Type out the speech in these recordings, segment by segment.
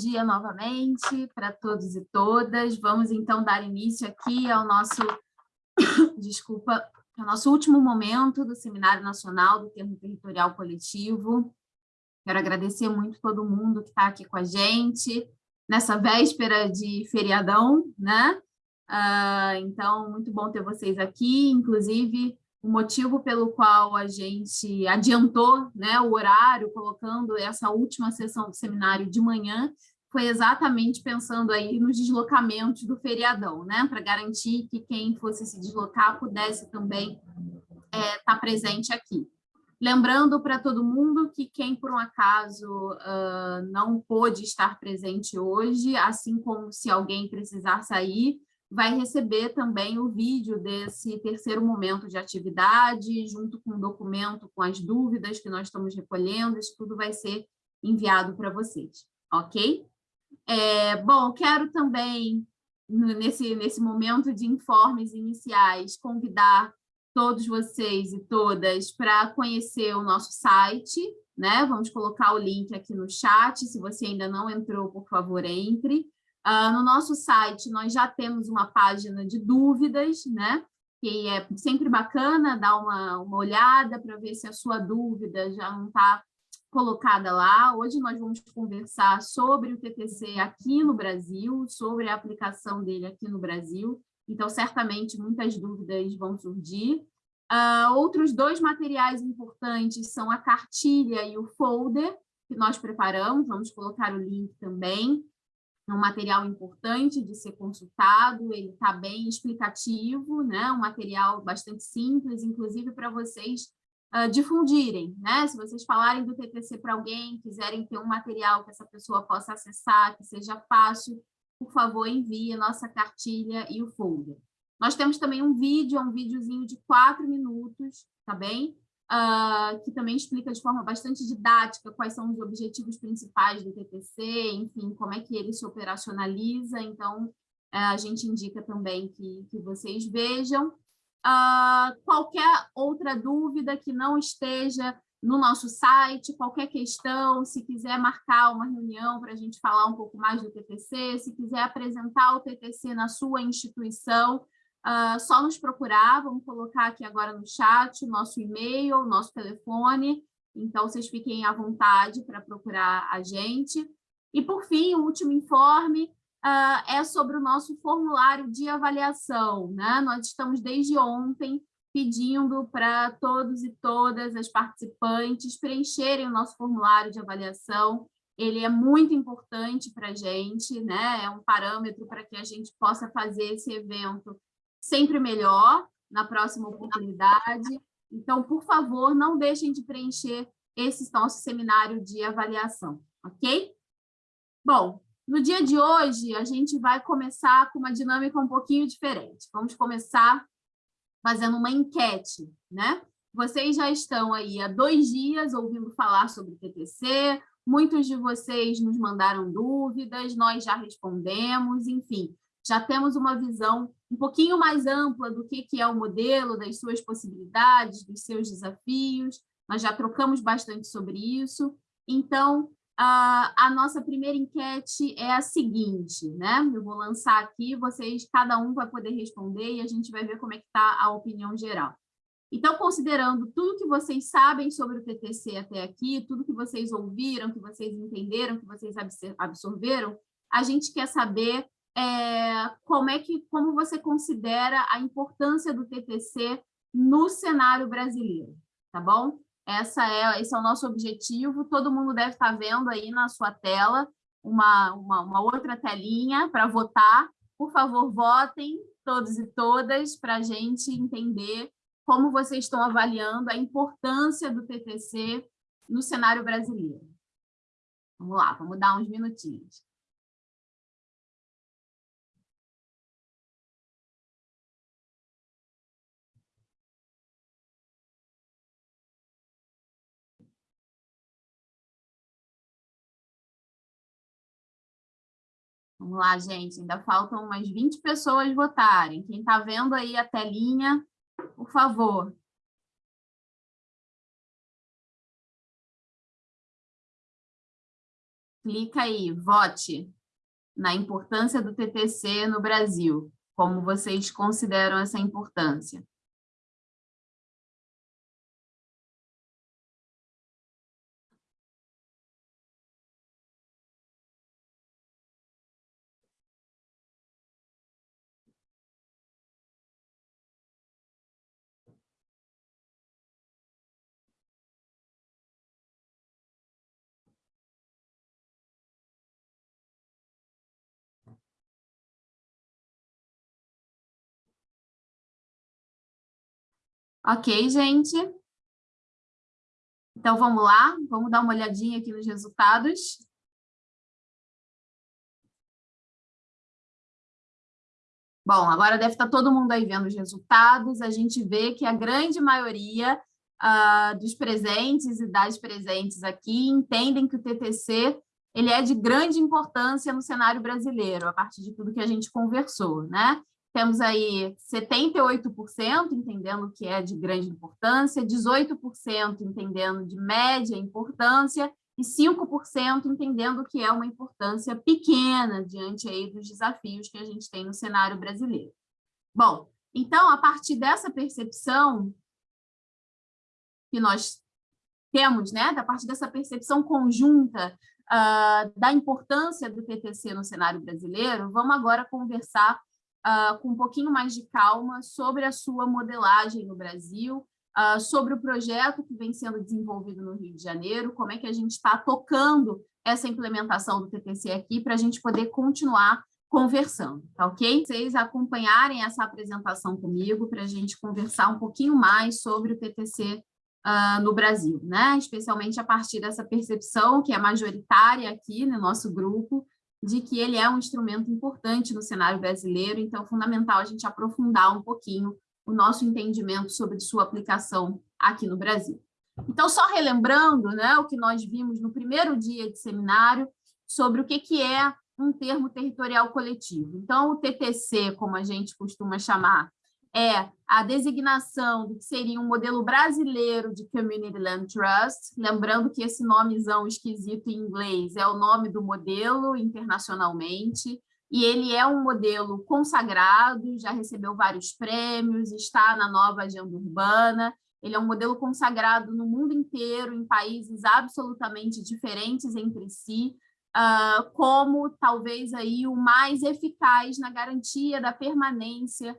dia novamente para todos e todas. Vamos então dar início aqui ao nosso, desculpa, ao nosso último momento do Seminário Nacional do Termo Territorial Coletivo. Quero agradecer muito todo mundo que está aqui com a gente, nessa véspera de feriadão, né? Uh, então, muito bom ter vocês aqui, inclusive o motivo pelo qual a gente adiantou né, o horário, colocando essa última sessão do seminário de manhã, foi exatamente pensando aí nos deslocamentos do feriadão, né, para garantir que quem fosse se deslocar pudesse também estar é, tá presente aqui. Lembrando para todo mundo que quem, por um acaso, uh, não pôde estar presente hoje, assim como se alguém precisar sair, vai receber também o vídeo desse terceiro momento de atividade, junto com o documento com as dúvidas que nós estamos recolhendo, isso tudo vai ser enviado para vocês, ok? É, bom, quero também, nesse, nesse momento de informes iniciais, convidar todos vocês e todas para conhecer o nosso site, né? Vamos colocar o link aqui no chat, se você ainda não entrou, por favor, entre. Uh, no nosso site, nós já temos uma página de dúvidas, né? Que é sempre bacana dar uma, uma olhada para ver se a sua dúvida já não está colocada lá. Hoje nós vamos conversar sobre o TTC aqui no Brasil, sobre a aplicação dele aqui no Brasil. Então, certamente, muitas dúvidas vão surgir. Uh, outros dois materiais importantes são a cartilha e o folder, que nós preparamos, vamos colocar o link também é um material importante de ser consultado, ele está bem explicativo, né? um material bastante simples, inclusive para vocês uh, difundirem. Né? Se vocês falarem do TTC para alguém, quiserem ter um material que essa pessoa possa acessar, que seja fácil, por favor, envie a nossa cartilha e o folder. Nós temos também um vídeo, é um videozinho de quatro minutos, tá bem? uh, que também explica de forma bastante didática quais são os objetivos principais do TTC, enfim, como é que ele se operacionaliza, então uh, a gente indica também que, que vocês vejam. Uh, qualquer outra dúvida que não esteja no nosso site, qualquer questão, se quiser marcar uma reunião para a gente falar um pouco mais do TTC, se quiser apresentar o TTC na sua instituição, Uh, só nos procurar, vamos colocar aqui agora no chat o nosso e-mail, nosso telefone, então vocês fiquem à vontade para procurar a gente. E, por fim, o último informe uh, é sobre o nosso formulário de avaliação. Né? Nós estamos desde ontem pedindo para todos e todas as participantes preencherem o nosso formulário de avaliação. Ele é muito importante para a gente, né? é um parâmetro para que a gente possa fazer esse evento sempre melhor na próxima oportunidade. Então, por favor, não deixem de preencher esse nosso seminário de avaliação, ok? Bom, no dia de hoje, a gente vai começar com uma dinâmica um pouquinho diferente. Vamos começar fazendo uma enquete, né? Vocês já estão aí há dois dias ouvindo falar sobre o TTC, muitos de vocês nos mandaram dúvidas, nós já respondemos, enfim, já temos uma visão um pouquinho mais ampla do que, que é o modelo, das suas possibilidades, dos seus desafios, nós já trocamos bastante sobre isso. Então, a, a nossa primeira enquete é a seguinte, né? Eu vou lançar aqui, vocês, cada um vai poder responder e a gente vai ver como é que está a opinião geral. Então, considerando tudo que vocês sabem sobre o TTC até aqui, tudo que vocês ouviram, que vocês entenderam, que vocês absorveram, a gente quer saber é, como é que como você considera a importância do TTC no cenário brasileiro, tá bom? Essa é, esse é o nosso objetivo, todo mundo deve estar vendo aí na sua tela uma, uma, uma outra telinha para votar. Por favor, votem todos e todas para a gente entender como vocês estão avaliando a importância do TTC no cenário brasileiro. Vamos lá, vamos dar uns minutinhos. Vamos lá, gente, ainda faltam umas 20 pessoas votarem. Quem está vendo aí a telinha, por favor. clica aí, vote na importância do TTC no Brasil. Como vocês consideram essa importância? Ok, gente? Então, vamos lá, vamos dar uma olhadinha aqui nos resultados. Bom, agora deve estar todo mundo aí vendo os resultados, a gente vê que a grande maioria uh, dos presentes e das presentes aqui entendem que o TTC ele é de grande importância no cenário brasileiro, a partir de tudo que a gente conversou, né? Temos aí 78% entendendo que é de grande importância, 18% entendendo de média importância e 5% entendendo que é uma importância pequena diante aí dos desafios que a gente tem no cenário brasileiro. Bom, então, a partir dessa percepção que nós temos, né, da partir dessa percepção conjunta uh, da importância do TTC no cenário brasileiro, vamos agora conversar uh, com um pouquinho mais de calma sobre a sua modelagem no Brasil, uh, sobre o projeto que vem sendo desenvolvido no Rio de Janeiro, como é que a gente está tocando essa implementação do TTC aqui para a gente poder continuar conversando, tá ok? Vocês acompanharem essa apresentação comigo para a gente conversar um pouquinho mais sobre o TTC uh, ah, no Brasil, né? Especialmente a partir dessa percepção que é majoritária aqui no nosso grupo, de que ele é um instrumento importante no cenário brasileiro, então é fundamental a gente aprofundar um pouquinho o nosso entendimento sobre sua aplicação aqui no Brasil. Então, só relembrando né, o que nós vimos no primeiro dia de seminário sobre o que, que é um termo territorial coletivo. Então, o TTC, como a gente costuma chamar, é a designação do que seria um modelo brasileiro de Community Land Trust, lembrando que esse nomezão esquisito em inglês é o nome do modelo internacionalmente, e ele é um modelo consagrado, já recebeu vários prêmios, está na nova agenda urbana, ele é um modelo consagrado no mundo inteiro, em países absolutamente diferentes entre si, uh, como talvez aí o mais eficaz na garantia da permanência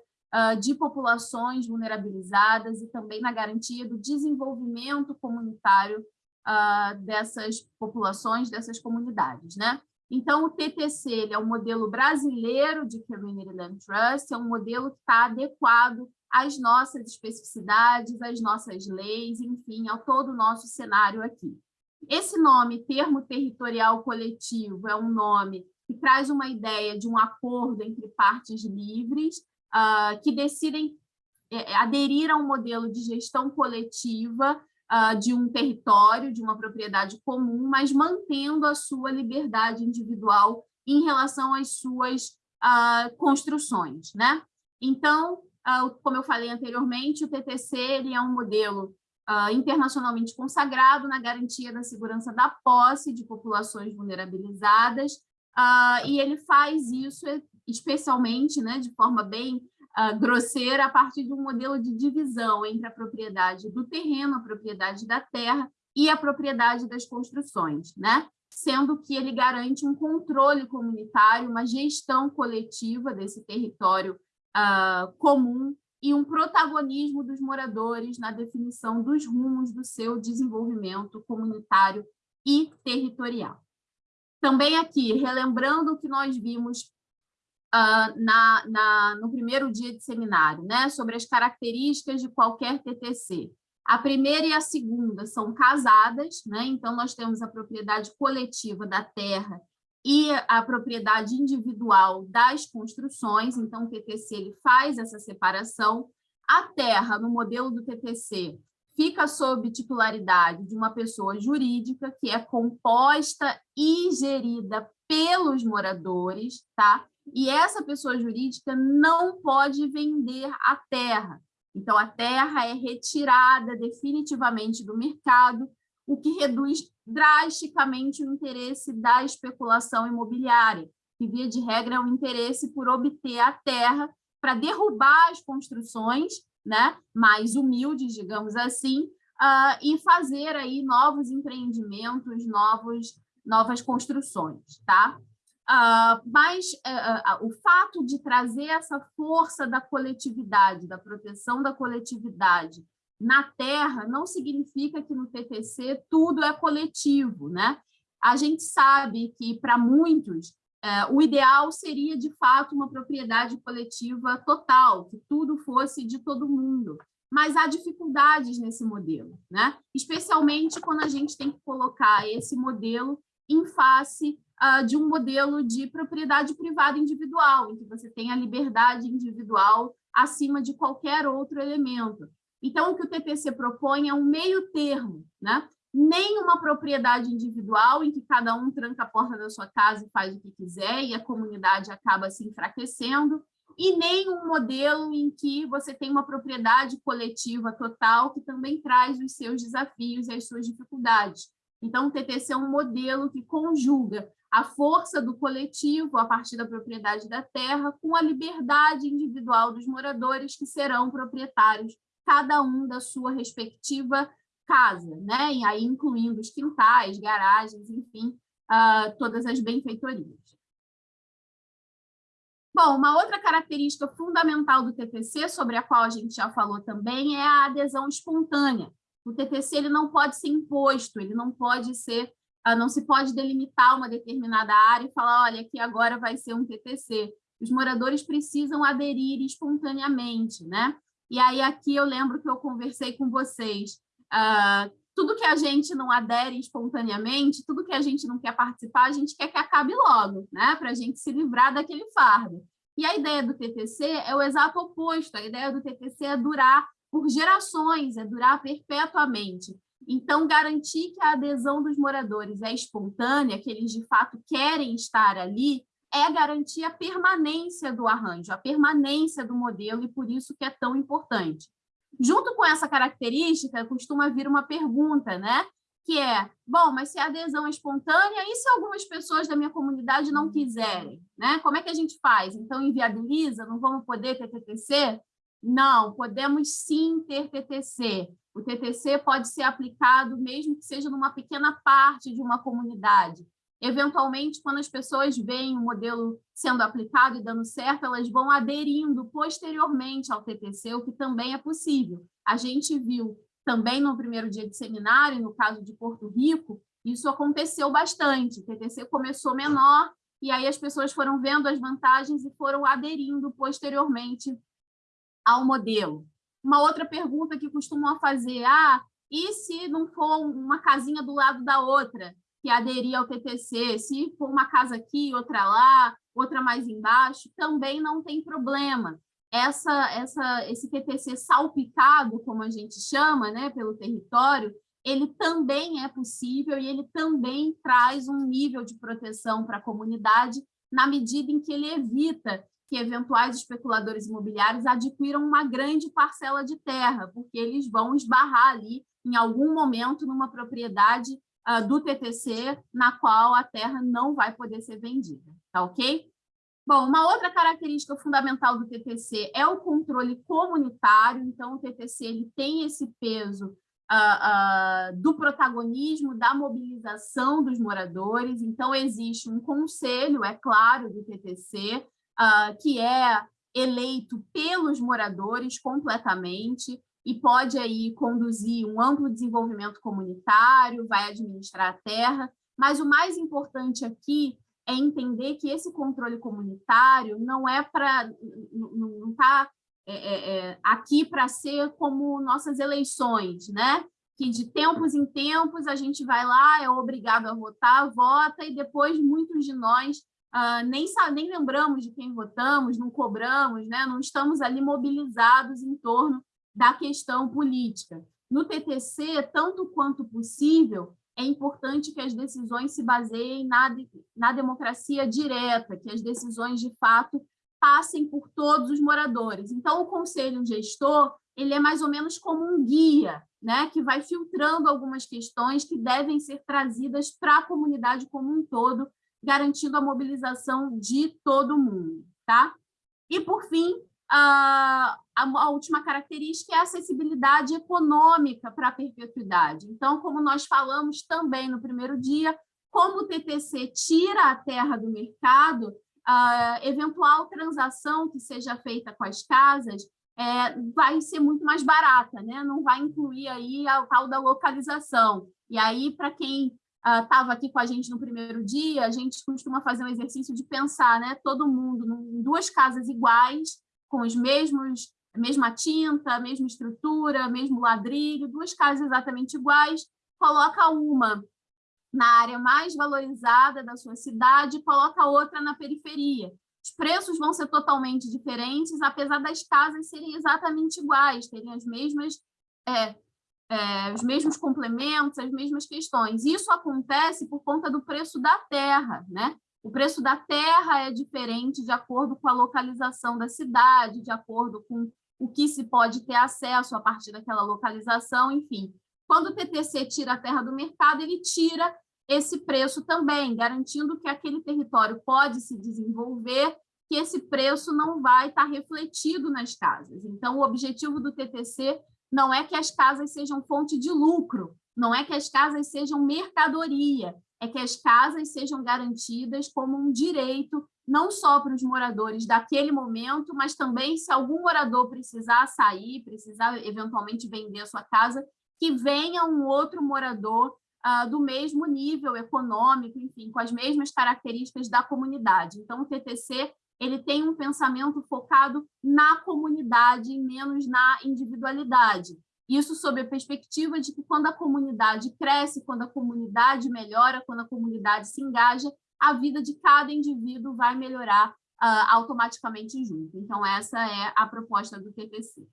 de populações vulnerabilizadas e também na garantia do desenvolvimento comunitário uh, dessas populações, dessas comunidades. Né? Então, o TTC ele é um modelo brasileiro de Community Land Trust, é um modelo que está adequado às nossas especificidades, às nossas leis, enfim, ao todo o nosso cenário aqui. Esse nome, termo territorial coletivo, é um nome que traz uma ideia de um acordo entre partes livres, uh, que decidem é, é, aderir a um modelo de gestão coletiva uh, de um território, de uma propriedade comum, mas mantendo a sua liberdade individual em relação às suas uh, construções. Né? Então, como eu falei anteriormente, o TTC ele é um modelo internacionalmente consagrado na garantia da segurança da posse de populações vulnerabilizadas, Uh, e ele faz isso especialmente né, de forma bem uh, grosseira, a partir de um modelo de divisão entre a propriedade do terreno, a propriedade da terra e a propriedade das construções, né? sendo que ele garante um controle comunitário, uma gestão coletiva desse território uh, comum e um protagonismo dos moradores na definição dos rumos do seu desenvolvimento comunitário e territorial. Também aqui, relembrando o que nós vimos uh, na, na, no primeiro dia de seminário, né, sobre as características de qualquer TTC. A primeira e a segunda são casadas, né? então nós temos a propriedade coletiva da terra e a propriedade individual das construções, então o TTC ele faz essa separação. A terra, no modelo do TTC, fica sob titularidade de uma pessoa jurídica que é composta e gerida pelos moradores, tá? E essa pessoa jurídica não pode vender a terra. Então, a terra é retirada definitivamente do mercado, o que reduz drasticamente o interesse da especulação imobiliária, que, via de regra, é um interesse por obter a terra para derrubar as construções né, mais humildes, digamos assim, uh, e fazer aí novos empreendimentos, novos, novas construções. Tá? Uh, mas uh, o fato de trazer essa força da coletividade, da proteção da coletividade na terra, não significa que no TTC tudo é coletivo. Né? A gente sabe que, para muitos, é, o ideal seria, de fato, uma propriedade coletiva total, que tudo fosse de todo mundo. Mas há dificuldades nesse modelo, né? especialmente quando a gente tem que colocar esse modelo em face uh, de um modelo de propriedade privada individual, em que você tem a liberdade individual acima de qualquer outro elemento. Então, o que o TPC propõe é um meio termo, né? nem uma propriedade individual em que cada um tranca a porta da sua casa e faz o que quiser e a comunidade acaba se enfraquecendo, e nem um modelo em que você tem uma propriedade coletiva total que também traz os seus desafios e as suas dificuldades. Então, o TTC é um modelo que conjuga a força do coletivo a partir da propriedade da terra com a liberdade individual dos moradores que serão proprietários, cada um da sua respectiva casa, né? e aí incluindo os quintais, garagens, enfim, uh, todas as benfeitorias. Bom, uma outra característica fundamental do TTC, sobre a qual a gente já falou também, é a adesão espontânea. O TTC ele não pode ser imposto, ele não pode ser, uh, não se pode delimitar uma determinada área e falar, olha, aqui agora vai ser um TTC. Os moradores precisam aderir espontaneamente, né? E aí aqui eu lembro que eu conversei com vocês Uh, tudo que a gente não adere espontaneamente, tudo que a gente não quer participar, a gente quer que acabe logo, né? para a gente se livrar daquele fardo. E a ideia do TTC é o exato oposto, a ideia do TTC é durar por gerações, é durar perpetuamente. Então, garantir que a adesão dos moradores é espontânea, que eles de fato querem estar ali, é garantir a permanência do arranjo, a permanência do modelo, e por isso que é tão importante. Junto com essa característica, costuma vir uma pergunta, né? que é, bom, mas se a adesão é espontânea, e se algumas pessoas da minha comunidade não quiserem? Né? Como é que a gente faz? Então, inviabiliza? Não vamos poder ter TTC? Não, podemos sim ter TTC. O TTC pode ser aplicado mesmo que seja numa pequena parte de uma comunidade. Eventualmente, quando as pessoas veem o modelo sendo aplicado e dando certo, elas vão aderindo posteriormente ao TTC, o que também é possível. A gente viu também no primeiro dia de seminário, no caso de Porto Rico, isso aconteceu bastante. O TTC começou menor, e aí as pessoas foram vendo as vantagens e foram aderindo posteriormente ao modelo. Uma outra pergunta que costumam fazer, ah, e se não for uma casinha do lado da outra? que aderir ao TTC, se for uma casa aqui, outra lá, outra mais embaixo, também não tem problema. Essa, essa, esse TTC salpicado, como a gente chama, né, pelo território, ele também é possível e ele também traz um nível de proteção para a comunidade na medida em que ele evita que eventuais especuladores imobiliários adquiram uma grande parcela de terra, porque eles vão esbarrar ali em algum momento numa propriedade uh, do TTC, na qual a terra não vai poder ser vendida, tá ok? Bom, uma outra característica fundamental do TTC é o controle comunitário, então o TTC ele tem esse peso uh, uh, do protagonismo, da mobilização dos moradores, então existe um conselho, é claro, do TTC, uh, que é eleito pelos moradores completamente, e pode aí conduzir um amplo desenvolvimento comunitário, vai administrar a terra, mas o mais importante aqui é entender que esse controle comunitário não é para não está é, é, é, aqui para ser como nossas eleições, né? Que de tempos em tempos a gente vai lá, é obrigado a votar, vota, e depois muitos de nós Uh, nem, nem lembramos de quem votamos, não cobramos, né? não estamos ali mobilizados em torno da questão política. No TTC, tanto quanto possível, é importante que as decisões se baseiem na, na democracia direta, que as decisões, de fato, passem por todos os moradores. Então, o conselho gestor ele é mais ou menos como um guia, né, que vai filtrando algumas questões que devem ser trazidas para a comunidade como um todo, garantindo a mobilização de todo mundo. Tá? E, por fim, a, a, última característica é a acessibilidade econômica para a perpetuidade. Então, como nós falamos também no primeiro dia, como o TTC tira a terra do mercado, a eventual transação que seja feita com as casas é, vai ser muito mais barata, né? não vai incluir aí a tal da localização. E aí, para quem estava uh, aqui com a gente no primeiro dia, a gente costuma fazer um exercício de pensar, né? todo mundo em duas casas iguais, com os mesmos, mesma tinta, mesma estrutura, mesmo ladrilho, duas casas exatamente iguais, coloca uma na área mais valorizada da sua cidade coloca outra na periferia. Os preços vão ser totalmente diferentes, apesar das casas serem exatamente iguais, terem as mesmas, é, é, os mesmos complementos, as mesmas questões. Isso acontece por conta do preço da terra, né? O preço da terra é diferente de acordo com a localização da cidade, de acordo com o que se pode ter acesso a partir daquela localização, enfim. Quando o TTC tira a terra do mercado, ele tira esse preço também, garantindo que aquele território pode se desenvolver, que esse preço não vai estar refletido nas casas. Então, o objetivo do TTC não é que as casas sejam fonte de lucro, não é que as casas sejam mercadoria, é que as casas sejam garantidas como um direito, não só para os moradores daquele momento, mas também se algum morador precisar sair, precisar eventualmente vender a sua casa, que venha um outro morador uh, do mesmo nível econômico, enfim, com as mesmas características da comunidade. Então, o TTC ele tem um pensamento focado na comunidade e menos na individualidade. Isso sob a perspectiva de que quando a comunidade cresce, quando a comunidade melhora, quando a comunidade se engaja, a vida de cada indivíduo vai melhorar uh, automaticamente junto. Então, essa é a proposta do TPC.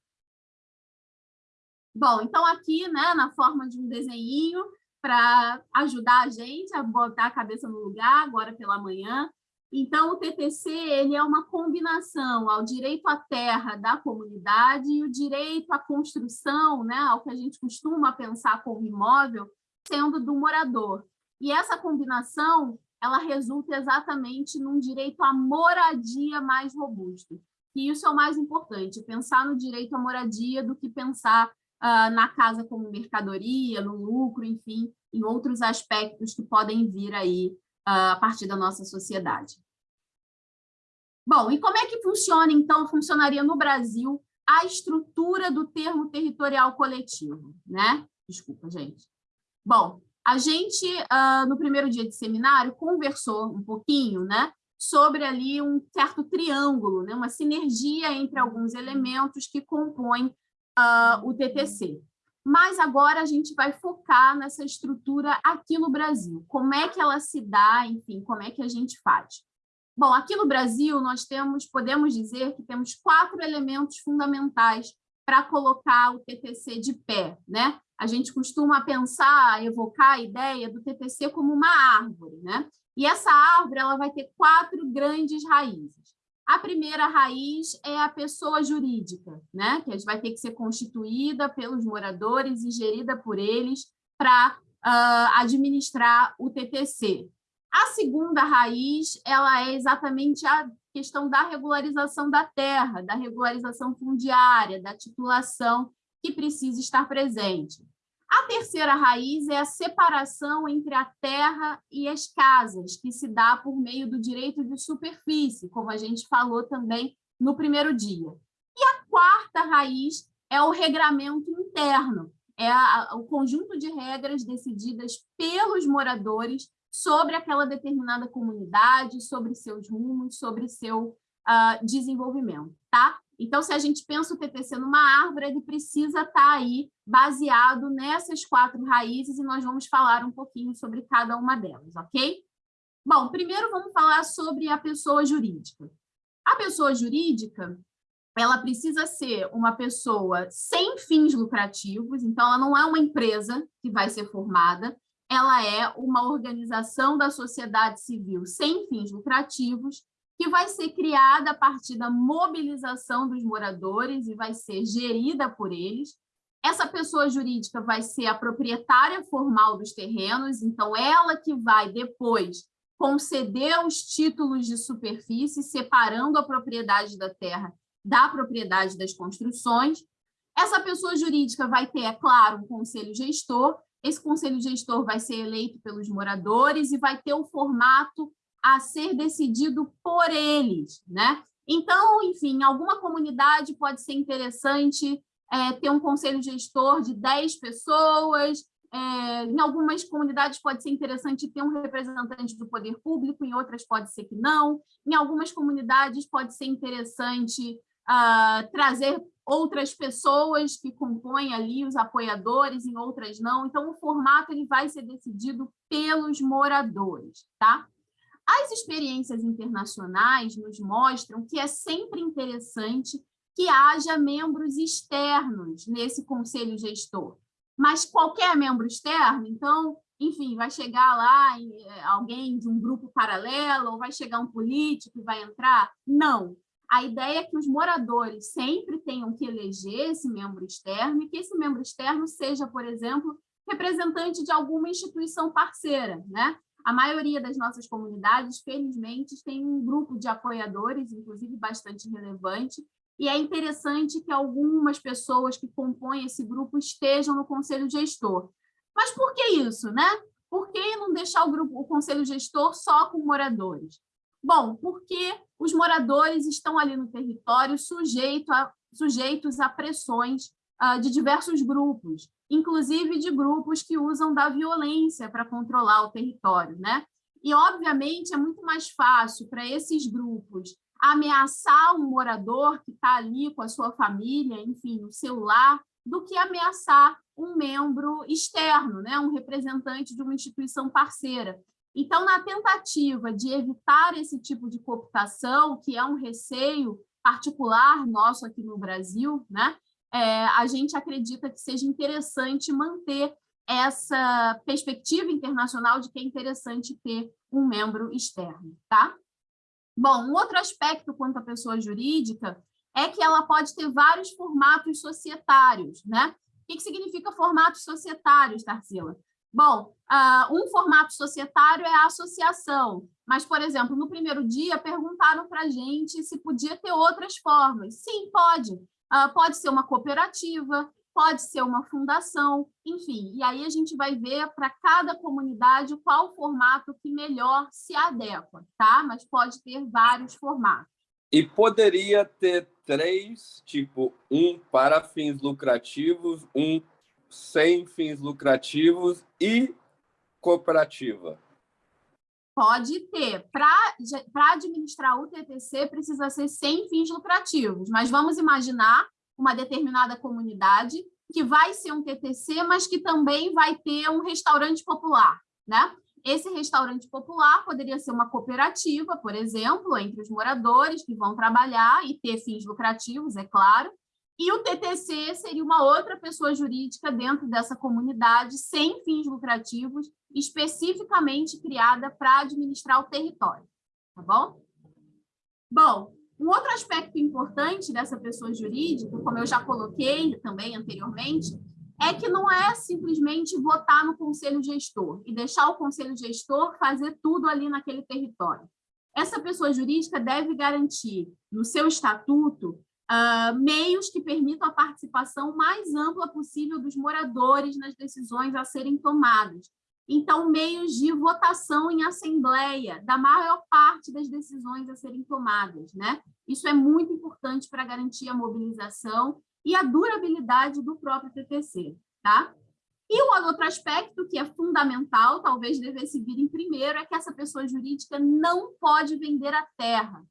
Bom, então aqui, né, na forma de um desenho, para ajudar a gente a botar a cabeça no lugar, agora pela manhã, então, o TTC ele é uma combinação ao direito à terra da comunidade e o direito à construção, né, ao que a gente costuma pensar como imóvel, sendo do morador. E essa combinação ela resulta exatamente num direito à moradia mais robusto. E isso é o mais importante, pensar no direito à moradia do que pensar uh, na casa como mercadoria, no lucro, enfim, em outros aspectos que podem vir aí a partir da nossa sociedade. Bom, e como é que funciona, então, funcionaria no Brasil a estrutura do termo territorial coletivo, né? Desculpa, gente. Bom, a gente, uh, no primeiro dia de seminário, conversou um pouquinho, né, sobre ali um certo triângulo, né, uma sinergia entre alguns elementos que compõem uh, o TTC mas agora a gente vai focar nessa estrutura aqui no Brasil. Como é que ela se dá, enfim, como é que a gente faz? Bom, aqui no Brasil nós temos, podemos dizer que temos quatro elementos fundamentais para colocar o TTC de pé, né? A gente costuma pensar, evocar a ideia do TTC como uma árvore, né? E essa árvore ela vai ter quatro grandes raízes. A primeira raiz é a pessoa jurídica, né? que vai ter que ser constituída pelos moradores e gerida por eles para uh, administrar o TTC. A segunda raiz ela é exatamente a questão da regularização da terra, da regularização fundiária, da titulação que precisa estar presente. A terceira raiz é a separação entre a terra e as casas, que se dá por meio do direito de superfície, como a gente falou também no primeiro dia. E a quarta raiz é o regramento interno, é o conjunto de regras decididas pelos moradores sobre aquela determinada comunidade, sobre seus rumos, sobre seu uh, desenvolvimento. Tá? Então, se a gente pensa o TTC numa árvore, ele precisa estar tá aí baseado nessas quatro raízes e nós vamos falar um pouquinho sobre cada uma delas, ok? Bom, primeiro vamos falar sobre a pessoa jurídica. A pessoa jurídica, ela precisa ser uma pessoa sem fins lucrativos, então ela não é uma empresa que vai ser formada, ela é uma organização da sociedade civil sem fins lucrativos que vai ser criada a partir da mobilização dos moradores e vai ser gerida por eles. Essa pessoa jurídica vai ser a proprietária formal dos terrenos, então ela que vai depois conceder os títulos de superfície, separando a propriedade da terra da propriedade das construções. Essa pessoa jurídica vai ter, é claro, um conselho gestor, esse conselho gestor vai ser eleito pelos moradores e vai ter um formato a ser decidido por eles, né? Então, enfim, alguma comunidade pode ser interessante é, ter um conselho gestor de 10 pessoas, é, em algumas comunidades pode ser interessante ter um representante do poder público, em outras pode ser que não. Em algumas comunidades pode ser interessante uh, trazer outras pessoas que compõem ali os apoiadores, em outras não. Então, o formato ele vai ser decidido pelos moradores. Tá? As experiências internacionais nos mostram que é sempre interessante que haja membros externos nesse conselho gestor mas qualquer membro externo, então, enfim, vai chegar lá eh, alguém de um grupo paralelo, ou vai chegar um político e vai entrar? Não. A ideia é que os moradores sempre tenham que eleger esse membro externo e que esse membro externo seja, por exemplo, representante de alguma instituição parceira, né? A maioria das nossas comunidades, felizmente, tem um grupo de apoiadores, inclusive bastante relevante, e é interessante que algumas pessoas que compõem esse grupo estejam no conselho gestor. Mas por que isso, né? Por que não deixar o, grupo, o conselho gestor só com moradores? Bom, porque os moradores estão ali no território sujeito a, sujeitos a pressões uh, de diversos grupos, inclusive de grupos que usam da violência para controlar o território. Né? E, obviamente, é muito mais fácil para esses grupos ameaçar um morador que está ali com a sua família, enfim, o seu lar, do que ameaçar um membro externo, né? um representante de uma instituição parceira. Então, na tentativa de evitar esse tipo de cooptação, que é um receio particular nosso aqui no Brasil, né? É, a gente acredita que seja interessante manter essa perspectiva internacional de que é interessante ter um membro externo. Tá? Bom, um outro aspecto quanto à pessoa jurídica é que ela pode ter vários formatos societários, né? O que significa formatos societários, Tarsila? Bom, uh, um formato societário é a associação, mas, por exemplo, no primeiro dia perguntaram para a gente se podia ter outras formas. Sim, pode. Uh, pode ser uma cooperativa, pode ser uma fundação, enfim. E aí a gente vai ver para cada comunidade qual formato que melhor se adequa, tá? Mas pode ter vários formatos. E poderia ter três, tipo, um para fins lucrativos, um sem fins lucrativos e cooperativa. Pode ter. Para administrar o TTC, precisa ser sem fins lucrativos, mas vamos imaginar uma determinada comunidade, que vai ser um TTC, mas que também vai ter um restaurante popular, né? Esse restaurante popular poderia ser uma cooperativa, por exemplo, entre os moradores que vão trabalhar e ter fins lucrativos, é claro, e o TTC seria uma outra pessoa jurídica dentro dessa comunidade, sem fins lucrativos, especificamente criada para administrar o território, tá bom? Bom, um outro aspecto importante dessa pessoa jurídica, como eu já coloquei também anteriormente, é que não é simplesmente votar no conselho gestor e deixar o conselho gestor fazer tudo ali naquele território. Essa pessoa jurídica deve garantir no seu estatuto uh, meios que permitam a participação mais ampla possível dos moradores nas decisões a serem tomadas, então, meios de votação em assembleia da maior parte das decisões a serem tomadas. Né? Isso é muito importante para garantir a mobilização e a durabilidade do próprio TTC. Tá? E o outro aspecto que é fundamental, talvez devesse vir em primeiro, é que essa pessoa jurídica não pode vender a terra.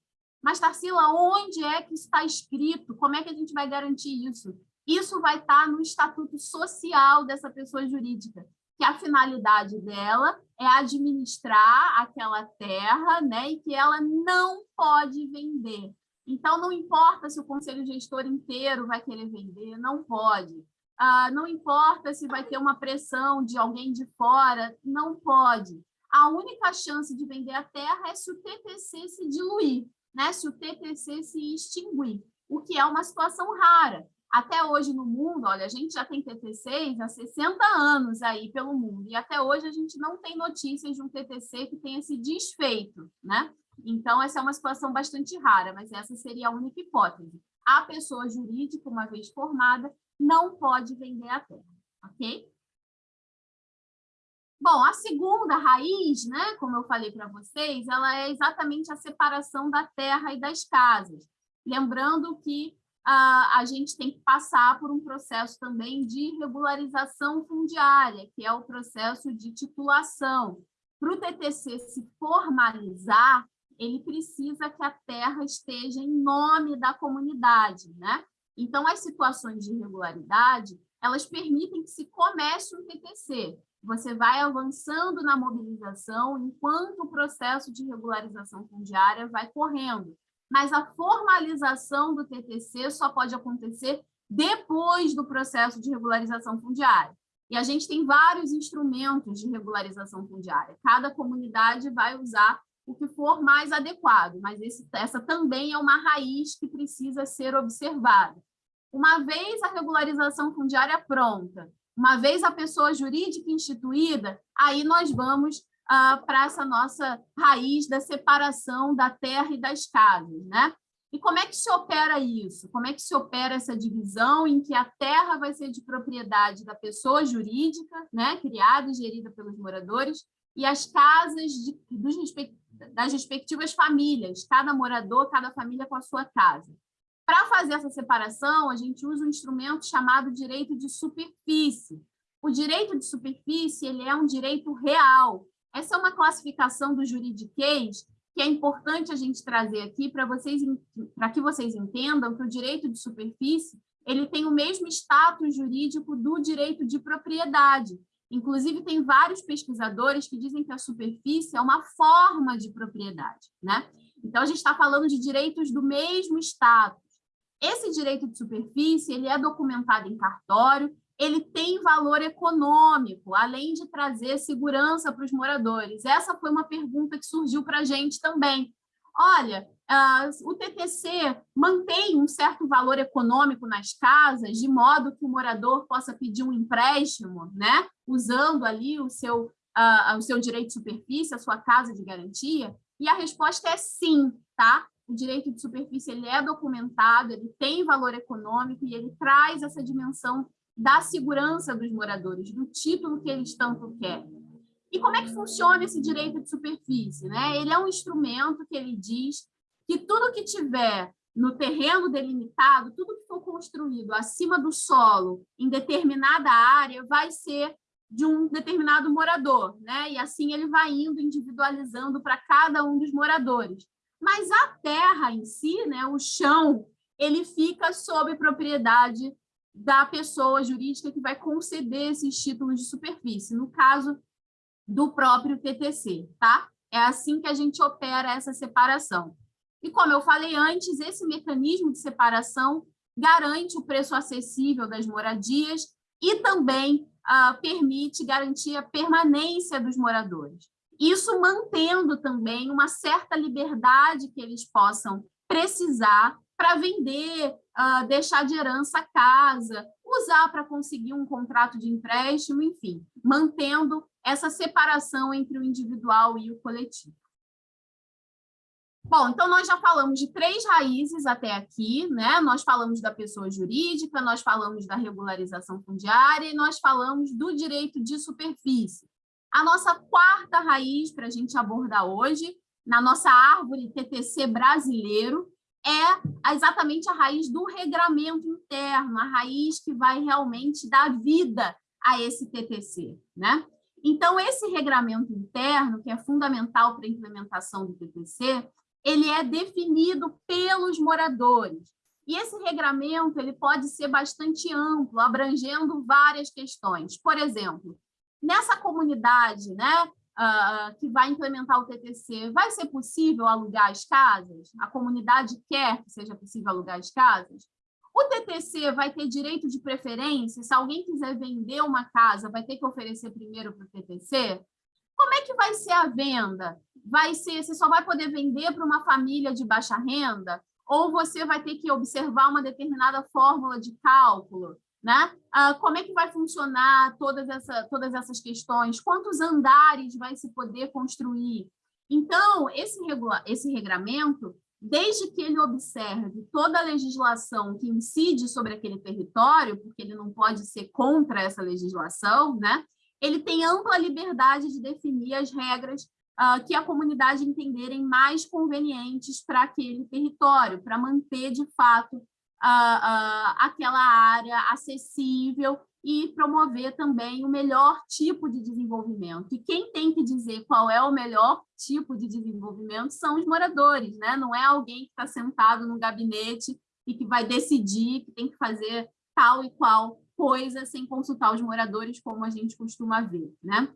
Mas, Tarsila, onde é que está escrito? Como é que a gente vai garantir isso? Isso vai estar no estatuto social dessa pessoa jurídica que a finalidade dela é administrar aquela terra, né, e que ela não pode vender. Então, não importa se o conselho gestor inteiro vai querer vender, não pode. Ah, não importa se vai ter uma pressão de alguém de fora, não pode. A única chance de vender a terra é se o TTC se diluir. Né, se o TTC se extinguir, o que é uma situação rara. Até hoje no mundo, olha, a gente já tem TTCs há 60 anos aí pelo mundo, e até hoje a gente não tem notícias de um TTC que tenha se desfeito, né? Então, essa é uma situação bastante rara, mas essa seria a única hipótese. A pessoa jurídica, uma vez formada, não pode vender a terra, ok? Bom, a segunda raiz, né, como eu falei para vocês, ela é exatamente a separação da terra e das casas. Lembrando que a, a gente tem que passar por um processo também de regularização fundiária, que é o processo de titulação. Para o TTC se formalizar, ele precisa que a terra esteja em nome da comunidade, né? Então, as situações de irregularidade, elas permitem que se comece um TTC, você vai avançando na mobilização enquanto o processo de regularização fundiária vai correndo. Mas a formalização do TTC só pode acontecer depois do processo de regularização fundiária. E a gente tem vários instrumentos de regularização fundiária. Cada comunidade vai usar o que for mais adequado, mas esse, essa também é uma raiz que precisa ser observada. Uma vez a regularização fundiária pronta uma vez a pessoa jurídica instituída, aí nós vamos ah, para essa nossa raiz da separação da terra e das casas, né? E como é que se opera isso? Como é que se opera essa divisão em que a terra vai ser de propriedade da pessoa jurídica, né, criada e gerida pelos moradores, e as casas de, dos, das respectivas famílias, cada morador, cada família com a sua casa. Para fazer essa separação, a gente usa um instrumento chamado direito de superfície. O direito de superfície ele é um direito real. Essa é uma classificação do juridiquês que é importante a gente trazer aqui para vocês para que vocês entendam que o direito de superfície ele tem o mesmo status jurídico do direito de propriedade. Inclusive, tem vários pesquisadores que dizem que a superfície é uma forma de propriedade. Né? Então, a gente está falando de direitos do mesmo status. Esse direito de superfície ele é documentado em cartório, ele tem valor econômico, além de trazer segurança para os moradores. Essa foi uma pergunta que surgiu para a gente também. Olha, uh, o TTC mantém um certo valor econômico nas casas, de modo que o morador possa pedir um empréstimo, né? usando ali o seu, uh, o seu direito de superfície, a sua casa de garantia? E a resposta é sim, tá? O direito de superfície ele é documentado, ele tem valor econômico e ele traz essa dimensão da segurança dos moradores, do título que eles tanto querem. E como é que funciona esse direito de superfície? Né? Ele é um instrumento que ele diz que tudo que tiver no terreno delimitado, tudo que for construído acima do solo, em determinada área, vai ser de um determinado morador, né? E assim ele vai indo individualizando para cada um dos moradores. Mas a terra em si, né, o chão, ele fica sob propriedade da pessoa jurídica que vai conceder esses títulos de superfície, no caso do próprio TTC, tá? É assim que a gente opera essa separação. E como eu falei antes, esse mecanismo de separação garante o preço acessível das moradias e também ah, permite garantir a permanência dos moradores. Isso mantendo também uma certa liberdade que eles possam precisar para vender, uh, deixar de herança a casa, usar para conseguir um contrato de empréstimo, enfim, mantendo essa separação entre o individual e o coletivo. Bom, então nós já falamos de três raízes até aqui, né? Nós falamos da pessoa jurídica, nós falamos da regularização fundiária e nós falamos do direito de superfície. A nossa quarta raiz para a gente abordar hoje, na nossa árvore TTC brasileiro, é exatamente a raiz do regramento interno, a raiz que vai realmente dar vida a esse TTC. Né? Então, esse regramento interno, que é fundamental para a implementação do TTC, ele é definido pelos moradores. E esse regramento ele pode ser bastante amplo, abrangendo várias questões. Por exemplo, Nessa comunidade né, uh, que vai implementar o TTC, vai ser possível alugar as casas? A comunidade quer que seja possível alugar as casas? O TTC vai ter direito de preferência? Se alguém quiser vender uma casa, vai ter que oferecer primeiro para o TTC? Como é que vai ser a venda? Vai ser, você só vai poder vender para uma família de baixa renda? Ou você vai ter que observar uma determinada fórmula de cálculo? Né? Ah, como é que vai funcionar todas, essa, todas essas questões? Quantos andares vai se poder construir? Então, esse, regula esse regramento, desde que ele observe toda a legislação que incide sobre aquele território, porque ele não pode ser contra essa legislação, né? ele tem ampla liberdade de definir as regras uh, que a comunidade entenderem mais convenientes para aquele território, para manter, de fato, uh, aquela área acessível e promover também o melhor tipo de desenvolvimento. E quem tem que dizer qual é o melhor tipo de desenvolvimento são os moradores, né? não é alguém que está sentado no gabinete e que vai decidir que tem que fazer tal e qual coisa sem consultar os moradores, como a gente costuma ver. Né?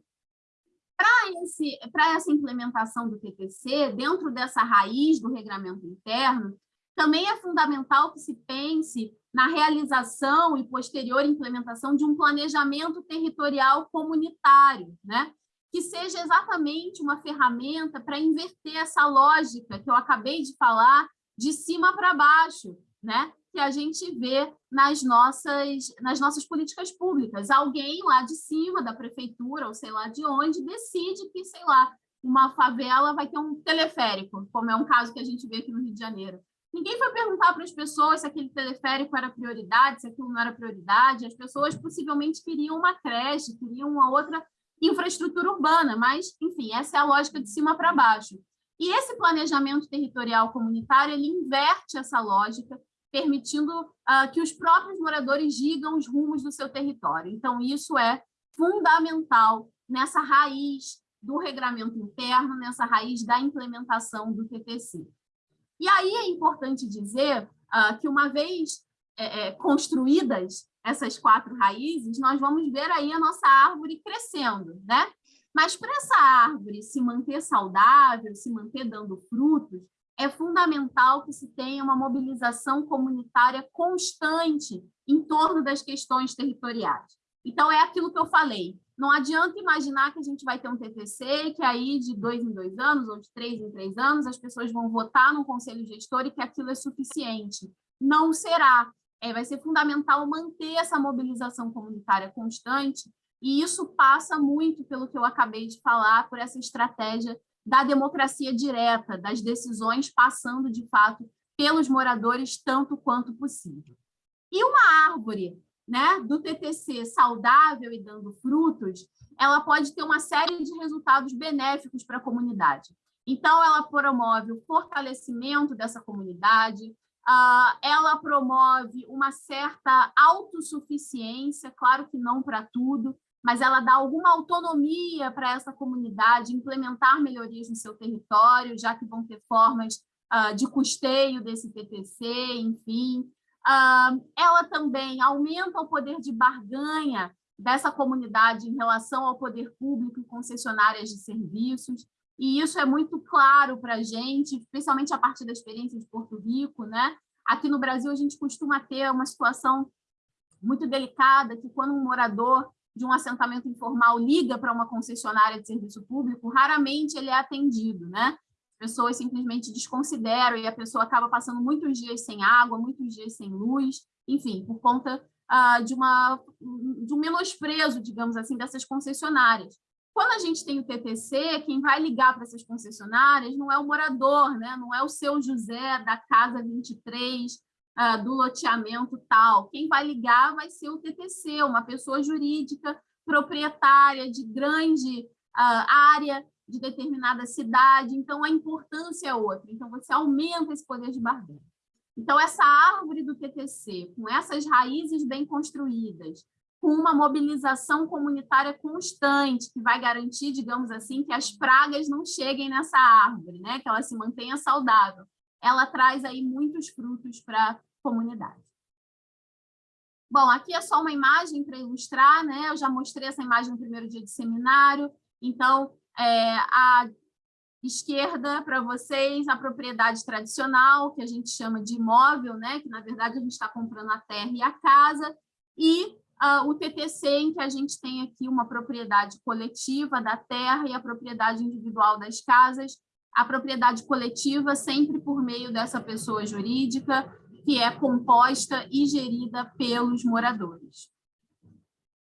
Para essa implementação do TPC, dentro dessa raiz do regramento interno, também é fundamental que se pense na realização e posterior implementação de um planejamento territorial comunitário, né? que seja exatamente uma ferramenta para inverter essa lógica que eu acabei de falar de cima para baixo, né? que a gente vê nas nossas, nas nossas políticas públicas. Alguém lá de cima, da prefeitura, ou sei lá de onde, decide que, sei lá, uma favela vai ter um teleférico, como é um caso que a gente vê aqui no Rio de Janeiro. Ninguém foi perguntar para as pessoas se aquele teleférico era prioridade, se aquilo não era prioridade. As pessoas possivelmente queriam uma creche, queriam uma outra infraestrutura urbana, mas, enfim, essa é a lógica de cima para baixo. E esse planejamento territorial comunitário, ele inverte essa lógica, permitindo uh, que os próprios moradores digam os rumos do seu território. Então, isso é fundamental nessa raiz do regramento interno, nessa raiz da implementação do TTC. E aí é importante dizer uh, que uma vez é, é, construídas essas quatro raízes, nós vamos ver aí a nossa árvore crescendo, né? Mas para essa árvore se manter saudável, se manter dando frutos, é fundamental que se tenha uma mobilização comunitária constante em torno das questões territoriais. Então, é aquilo que eu falei, não adianta imaginar que a gente vai ter um TTC, que aí de dois em dois anos, ou de três em três anos, as pessoas vão votar no conselho gestor e que aquilo é suficiente. Não será. É, vai ser fundamental manter essa mobilização comunitária constante, e isso passa muito pelo que eu acabei de falar, por essa estratégia da democracia direta, das decisões passando, de fato, pelos moradores tanto quanto possível. E uma árvore né, do TTC saudável e dando frutos, ela pode ter uma série de resultados benéficos para a comunidade. Então, ela promove o fortalecimento dessa comunidade, ela promove uma certa autossuficiência, claro que não para tudo, mas ela dá alguma autonomia para essa comunidade implementar melhorias no seu território, já que vão ter formas de custeio desse TTC, enfim. Ela também aumenta o poder de barganha dessa comunidade em relação ao poder público e concessionárias de serviços, e isso é muito claro para a gente, especialmente a partir da experiência de Porto Rico. Né? Aqui no Brasil, a gente costuma ter uma situação muito delicada, que quando um morador de um assentamento informal liga para uma concessionária de serviço público, raramente ele é atendido, né? Pessoas simplesmente desconsideram e a pessoa acaba passando muitos dias sem água, muitos dias sem luz, enfim, por conta uh, de, uma, de um menosprezo, digamos assim, dessas concessionárias. Quando a gente tem o TTC, quem vai ligar para essas concessionárias não é o morador, né? não é o seu José da casa 23, uh, ah, do loteamento tal. Quem vai ligar vai ser o TTC, uma pessoa jurídica proprietária de grande uh, área de determinada cidade, então a importância é outra. Então, você aumenta esse poder de barganha. Então, essa árvore do TTC, com essas raízes bem construídas, com uma mobilização comunitária constante, que vai garantir, digamos assim, que as pragas não cheguem nessa árvore, né? que ela se mantenha saudável, ela traz aí muitos frutos para a comunidade. Bom, aqui é só uma imagem para ilustrar, né? Eu já mostrei essa imagem no primeiro dia de seminário. Então, é, a esquerda, para vocês, a propriedade tradicional, que a gente chama de imóvel, né? que, na verdade, a gente está comprando a terra e a casa, e uh, o TTC, em que a gente tem aqui uma propriedade coletiva da terra e a propriedade individual das casas, a propriedade coletiva sempre por meio dessa pessoa jurídica, que é composta e gerida pelos moradores.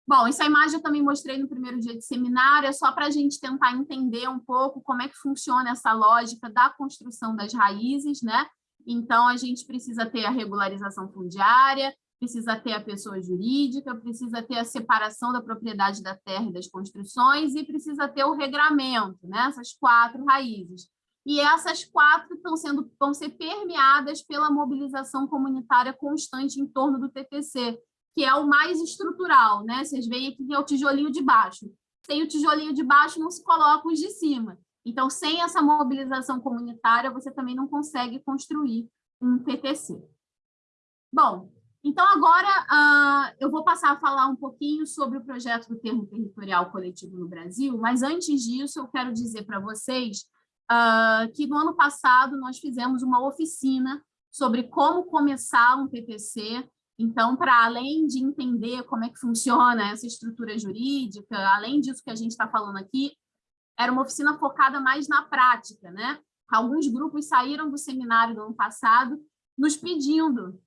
Bom, essa imagem eu também mostrei no primeiro dia de seminário, é só para a gente tentar entender um pouco como é que funciona essa lógica da construção das raízes, né? Então, a gente precisa ter a regularização fundiária, precisa ter a pessoa jurídica, precisa ter a separação da propriedade da terra e das construções e precisa ter o regramento, né? essas quatro raízes. E essas quatro estão sendo, vão ser permeadas pela mobilização comunitária constante em torno do TTC, que é o mais estrutural, né? Vocês veem aqui que é o tijolinho de baixo. Sem o tijolinho de baixo não se coloca os de cima. Então, sem essa mobilização comunitária, você também não consegue construir um TTC. Bom, então, agora uh, eu vou passar a falar um pouquinho sobre o projeto do termo territorial coletivo no Brasil, mas antes disso eu quero dizer para vocês uh, que no ano passado nós fizemos uma oficina sobre como começar um PPC, então, para além de entender como é que funciona essa estrutura jurídica, além disso que a gente está falando aqui, era uma oficina focada mais na prática, né? Alguns grupos saíram do seminário do ano passado nos pedindo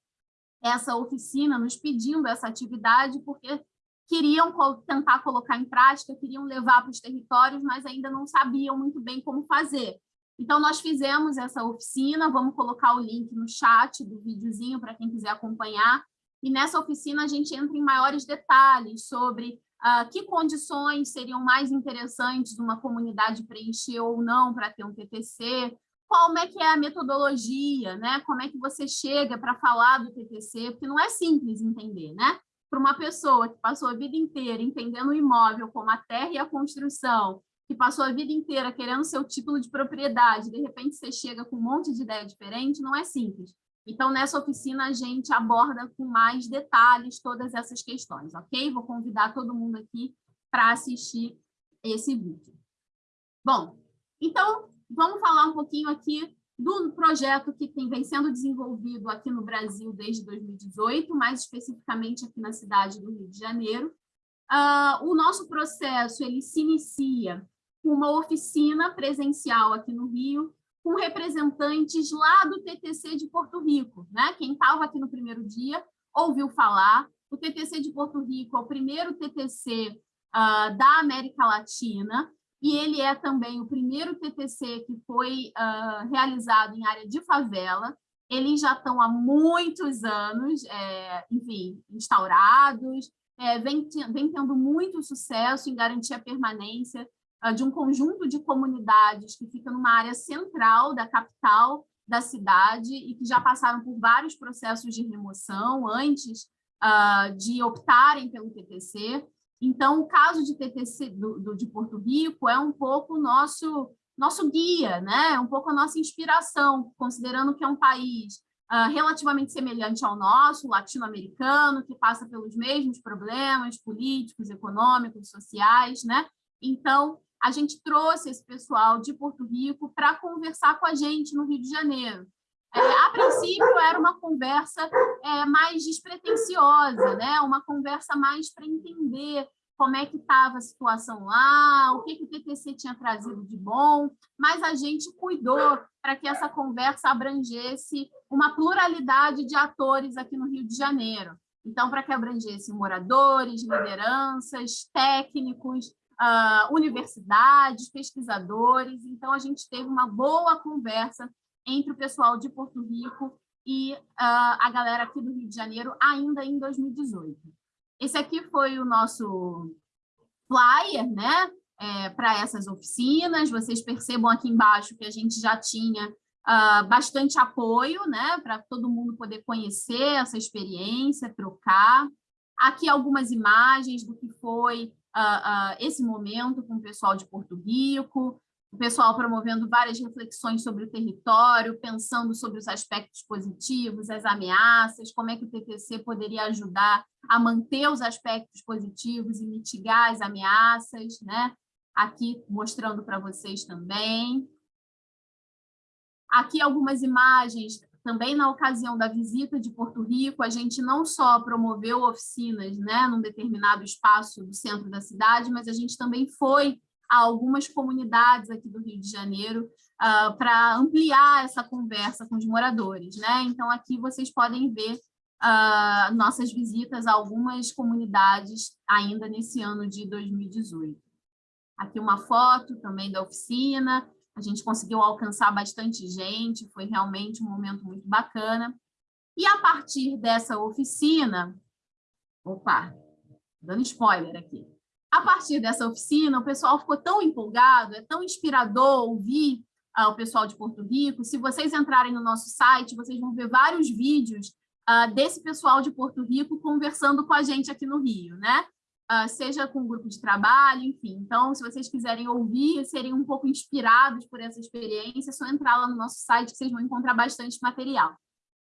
essa oficina, nos pedindo essa atividade, porque queriam tentar colocar em prática, queriam levar para os territórios, mas ainda não sabiam muito bem como fazer. Então, nós fizemos essa oficina, vamos colocar o link no chat do videozinho para quem quiser acompanhar, e nessa oficina a gente entra em maiores detalhes sobre uh, que condições seriam mais interessantes uma comunidade preencher ou não para ter um TTC, como é que é a metodologia, né? Como é que você chega para falar do TTC, porque não é simples entender, né? Para uma pessoa que passou a vida inteira entendendo o imóvel como a terra e a construção, que passou a vida inteira querendo seu título de propriedade, de repente você chega com um monte de ideia diferente, não é simples. Então, nessa oficina, a gente aborda com mais detalhes todas essas questões, ok? Vou convidar todo mundo aqui para assistir esse vídeo. Bom, então, vamos falar um pouquinho aqui do projeto que tem, vem sendo desenvolvido aqui no Brasil desde 2018, mais especificamente aqui na cidade do Rio de Janeiro. Uh, o nosso processo ele se inicia com uma oficina presencial aqui no Rio, com representantes lá do TTC de Porto Rico. Né? Quem estava aqui no primeiro dia ouviu falar. O TTC de Porto Rico é o primeiro TTC uh, ah, da América Latina, e ele é também o primeiro TTC que foi uh, realizado em área de favela. Eles já estão há muitos anos, é, enfim, instaurados, é, vem, vem tendo muito sucesso em garantir a permanência de um conjunto de comunidades que fica numa área central da capital da cidade e que já passaram por vários processos de remoção antes uh, de optarem pelo TTC. Então, o caso de TTC do, do, de Porto Rico é um pouco o nosso, nosso guia, né? um pouco a nossa inspiração, considerando que é um país uh, relativamente semelhante ao nosso, latino-americano, que passa pelos mesmos problemas políticos, econômicos, sociais. Né? Então, a gente trouxe esse pessoal de Porto Rico para conversar com a gente no Rio de Janeiro. É, a princípio, era uma conversa é, mais despretensiosa, né? uma conversa mais para entender como é que estava a situação lá, o que, que o TTC tinha trazido de bom, mas a gente cuidou para que essa conversa abrangesse uma pluralidade de atores aqui no Rio de Janeiro. Então, para que abrangesse moradores, lideranças, técnicos, uh, universidades, pesquisadores. Então, a gente teve uma boa conversa entre o pessoal de Porto Rico e uh, a galera aqui do Rio de Janeiro, ainda em 2018. Esse aqui foi o nosso flyer, né? É, para essas oficinas, vocês percebam aqui embaixo que a gente já tinha uh, bastante apoio, né, para todo mundo poder conhecer essa experiência, trocar. Aqui algumas imagens do que foi uh, uh, esse momento com o pessoal de Porto Rico, o pessoal promovendo várias reflexões sobre o território, pensando sobre os aspectos positivos, as ameaças, como é que o TTC poderia ajudar a manter os aspectos positivos e mitigar as ameaças, né? Aqui mostrando para vocês também. Aqui algumas imagens também na ocasião da visita de Porto Rico, a gente não só promoveu oficinas né, num determinado espaço do centro da cidade, mas a gente também foi a algumas comunidades aqui do Rio de Janeiro uh, para ampliar essa conversa com os moradores. Né? Então, aqui vocês podem ver uh, nossas visitas a algumas comunidades ainda nesse ano de 2018. Aqui uma foto também da oficina, a gente conseguiu alcançar bastante gente, foi realmente um momento muito bacana. E a partir dessa oficina, opa, dando spoiler aqui, a partir dessa oficina, o pessoal ficou tão empolgado, é tão inspirador ouvir uh, o pessoal de Porto Rico. Se vocês entrarem no nosso site, vocês vão ver vários vídeos uh, desse pessoal de Porto Rico conversando com a gente aqui no Rio, né? Uh, seja com um grupo de trabalho, enfim. Então, se vocês quiserem ouvir, serem um pouco inspirados por essa experiência, é só entrar lá no nosso site que vocês vão encontrar bastante material.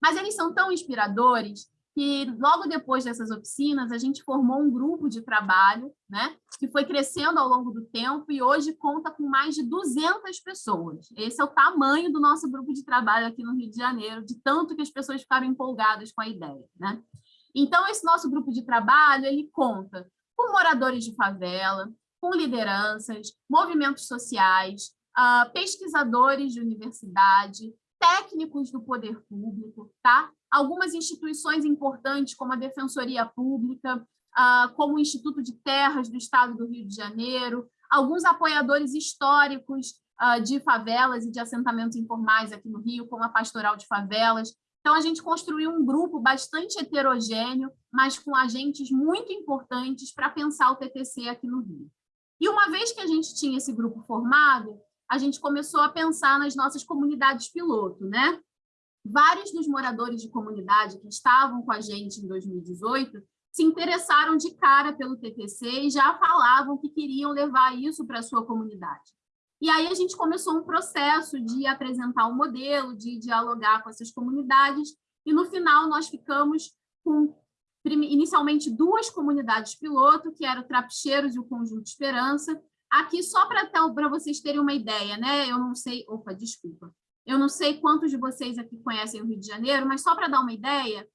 Mas eles são tão inspiradores que logo depois dessas oficinas, a gente formou um grupo de trabalho, né, que foi crescendo ao longo do tempo e hoje conta com mais de 200 pessoas. Esse é o tamanho do nosso grupo de trabalho aqui no Rio de Janeiro, de tanto que as pessoas ficaram empolgadas com a ideia. Né? Então, esse nosso grupo de trabalho, ele conta com moradores de favela, com lideranças, movimentos sociais, uh, pesquisadores de universidade, técnicos do poder público, tá? algumas instituições importantes, como a Defensoria Pública, ah, como o Instituto de Terras do Estado do Rio de Janeiro, alguns apoiadores históricos ah, de favelas e de assentamentos informais aqui no Rio, como a Pastoral de Favelas. Então, a gente construiu um grupo bastante heterogêneo, mas com agentes muito importantes para pensar o TTC aqui no Rio. E uma vez que a gente tinha esse grupo formado, a gente começou a pensar nas nossas comunidades piloto, né? vários dos moradores de comunidade que estavam com a gente em 2018 se interessaram de cara pelo TTC e já falavam que queriam levar isso para a sua comunidade. E aí a gente começou um processo de apresentar o um modelo, de dialogar com essas comunidades, e no final nós ficamos com inicialmente duas comunidades piloto, que eram o Trapicheiros e o Conjunto Esperança. Aqui, só para vocês terem uma ideia, né? Eu não sei... Opa, desculpa. Eu não sei quantos de vocês aqui conhecem o Rio de Janeiro, mas só para dar uma ideia,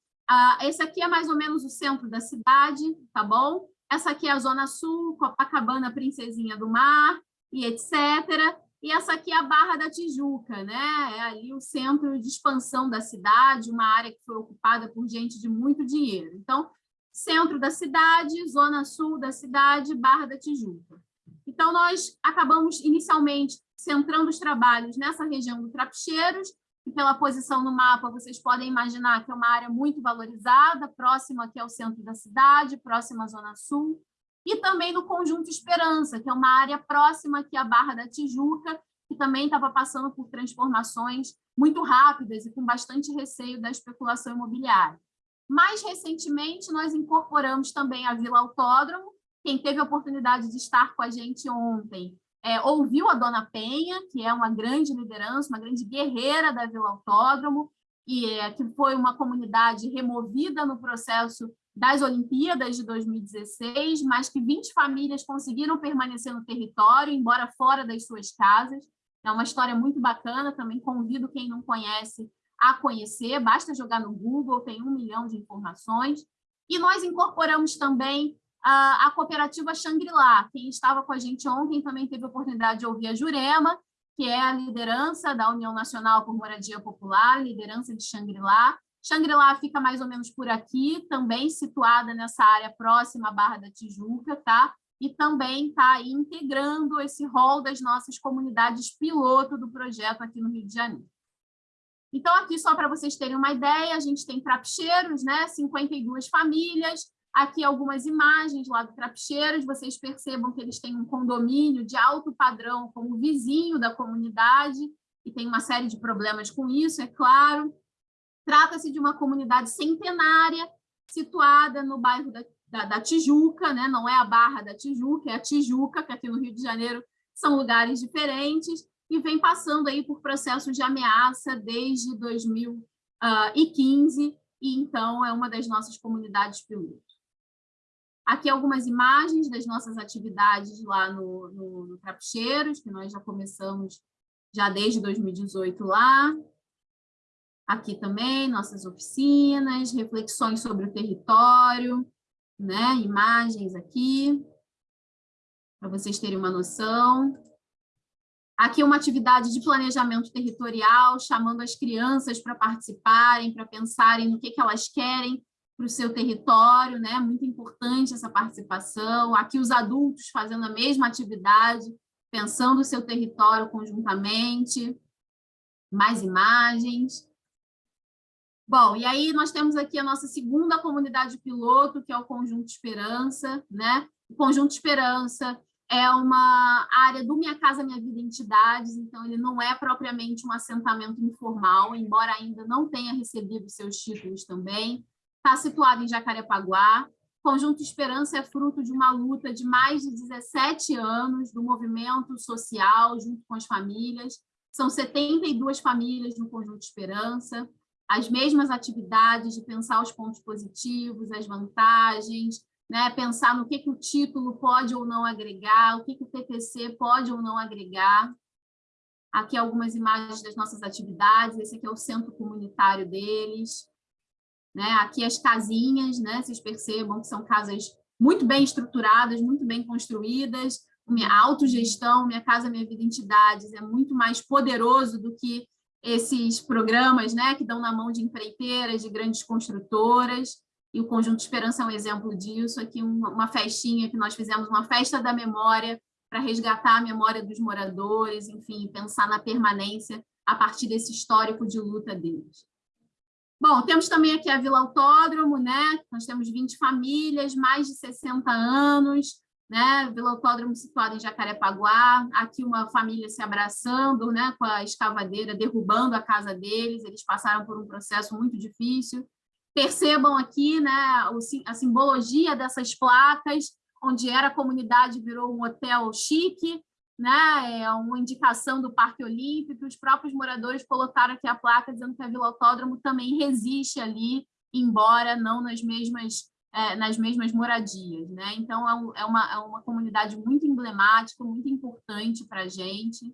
esse aqui é mais ou menos o centro da cidade, tá bom? Essa aqui é a Zona Sul, Copacabana, Princesinha do Mar, e etc. E essa aqui é a Barra da Tijuca, né? É ali o centro de expansão da cidade, uma área que foi ocupada por gente de muito dinheiro. Então, centro da cidade, zona sul da cidade, Barra da Tijuca. Então, nós acabamos inicialmente centrando os trabalhos nessa região do Trapicheiros, e pela posição no mapa, vocês podem imaginar que é uma área muito valorizada, próxima aqui ao centro da cidade, próxima à Zona Sul, e também no Conjunto Esperança, que é uma área próxima aqui à Barra da Tijuca, que também estava passando por transformações muito rápidas e com bastante receio da especulação imobiliária. Mais recentemente, nós incorporamos também a Vila Autódromo, quem teve a oportunidade de estar com a gente ontem é, ouviu a Dona Penha, que é uma grande liderança, uma grande guerreira da Vila Autódromo, e é, que foi uma comunidade removida no processo das Olimpíadas de 2016, mas que 20 famílias conseguiram permanecer no território, embora fora das suas casas. É uma história muito bacana, também convido quem não conhece a conhecer, basta jogar no Google, tem um milhão de informações. E nós incorporamos também a, a cooperativa Xangri-Lá. Quem estava com a gente ontem também teve a oportunidade de ouvir a Jurema, que é a liderança da União Nacional por Moradia Popular, liderança de Xangri-Lá. Xangri-Lá fica mais ou menos por aqui, também situada nessa área próxima à Barra da Tijuca, tá? E também está integrando esse rol das nossas comunidades piloto do projeto aqui no Rio de Janeiro. Então, aqui, só para vocês terem uma ideia, a gente tem trapicheiros, né? 52 famílias, Aqui algumas imagens lá do Trapicheiros, vocês percebam que eles têm um condomínio de alto padrão como vizinho da comunidade, e tem uma série de problemas com isso, é claro. Trata-se de uma comunidade centenária, situada no bairro da, da, da, Tijuca, né? não é a Barra da Tijuca, é a Tijuca, que aqui no Rio de Janeiro são lugares diferentes, e vem passando aí por processos de ameaça desde 2015, e então é uma das nossas comunidades pilotos. Aqui algumas imagens das nossas atividades lá no, no, no Trapicheiros, que nós já começamos já desde 2018 lá. Aqui também, nossas oficinas, reflexões sobre o território, né? imagens aqui, para vocês terem uma noção. Aqui uma atividade de planejamento territorial, chamando as crianças para participarem, para pensarem no que, que elas querem para o seu território, né? Muito importante essa participação. Aqui os adultos fazendo a mesma atividade, pensando o seu território conjuntamente. Mais imagens. Bom, e aí nós temos aqui a nossa segunda comunidade piloto, que é o Conjunto Esperança, né? O Conjunto Esperança é uma área do Minha Casa Minha Vida Entidades, então ele não é propriamente um assentamento informal, embora ainda não tenha recebido seus títulos também. Está situado em Jacarepaguá. Conjunto Esperança é fruto de uma luta de mais de 17 anos do movimento social junto com as famílias. São 72 famílias no Conjunto Esperança as mesmas atividades de pensar os pontos positivos, as vantagens, né? pensar no que, que o título pode ou não agregar, o que, que o TTC pode ou não agregar. Aqui algumas imagens das nossas atividades, esse aqui é o centro comunitário deles. Né? Aqui as casinhas, né? vocês percebam que são casas muito bem estruturadas, muito bem construídas, minha autogestão, Minha Casa Minha Vida Entidades, é muito mais poderoso do que esses programas né, que dão na mão de empreiteiras, de grandes construtoras, e o Conjunto Esperança é um exemplo disso. Aqui uma, festinha que nós fizemos, uma festa da memória, para resgatar a memória dos moradores, enfim, pensar na permanência a partir desse histórico de luta deles. Bom, temos também aqui a Vila Autódromo, né? Nós temos 20 famílias, mais de 60 anos, né? Vila Autódromo situado em Jacarepaguá, aqui uma família se abraçando, né? Com a escavadeira derrubando a casa deles, eles passaram por um processo muito difícil. Percebam aqui, né? A simbologia dessas placas, onde era a comunidade virou um hotel chique, né? É uma indicação do Parque Olímpico, os próprios moradores colocaram aqui a placa dizendo que a Vila também resiste ali, embora não nas mesmas é, nas mesmas moradias. Né? Então, é, um, é, uma, é uma comunidade muito emblemática, muito importante para a gente,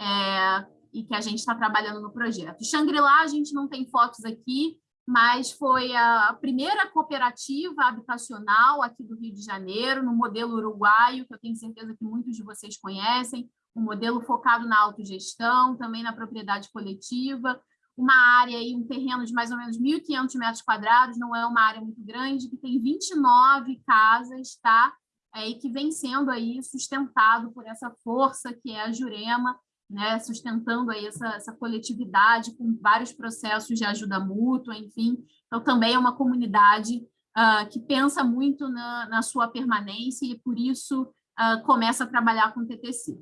é, e que a gente está trabalhando no projeto. Xangri-Lá, a gente não tem fotos aqui, mas foi a primeira cooperativa habitacional aqui do Rio de Janeiro, no modelo uruguaio, que eu tenho certeza que muitos de vocês conhecem, um modelo focado na autogestão, também na propriedade coletiva, uma área, aí, um terreno de mais ou menos 1.500 metros quadrados, não é uma área muito grande, que tem 29 casas, tá? É, e que vem sendo aí sustentado por essa força que é a Jurema, né? sustentando aí essa, essa coletividade com vários processos de ajuda mútua, enfim. Então, também é uma comunidade uh, que pensa muito na, na, sua permanência e, por isso, uh, começa a trabalhar com o TTC.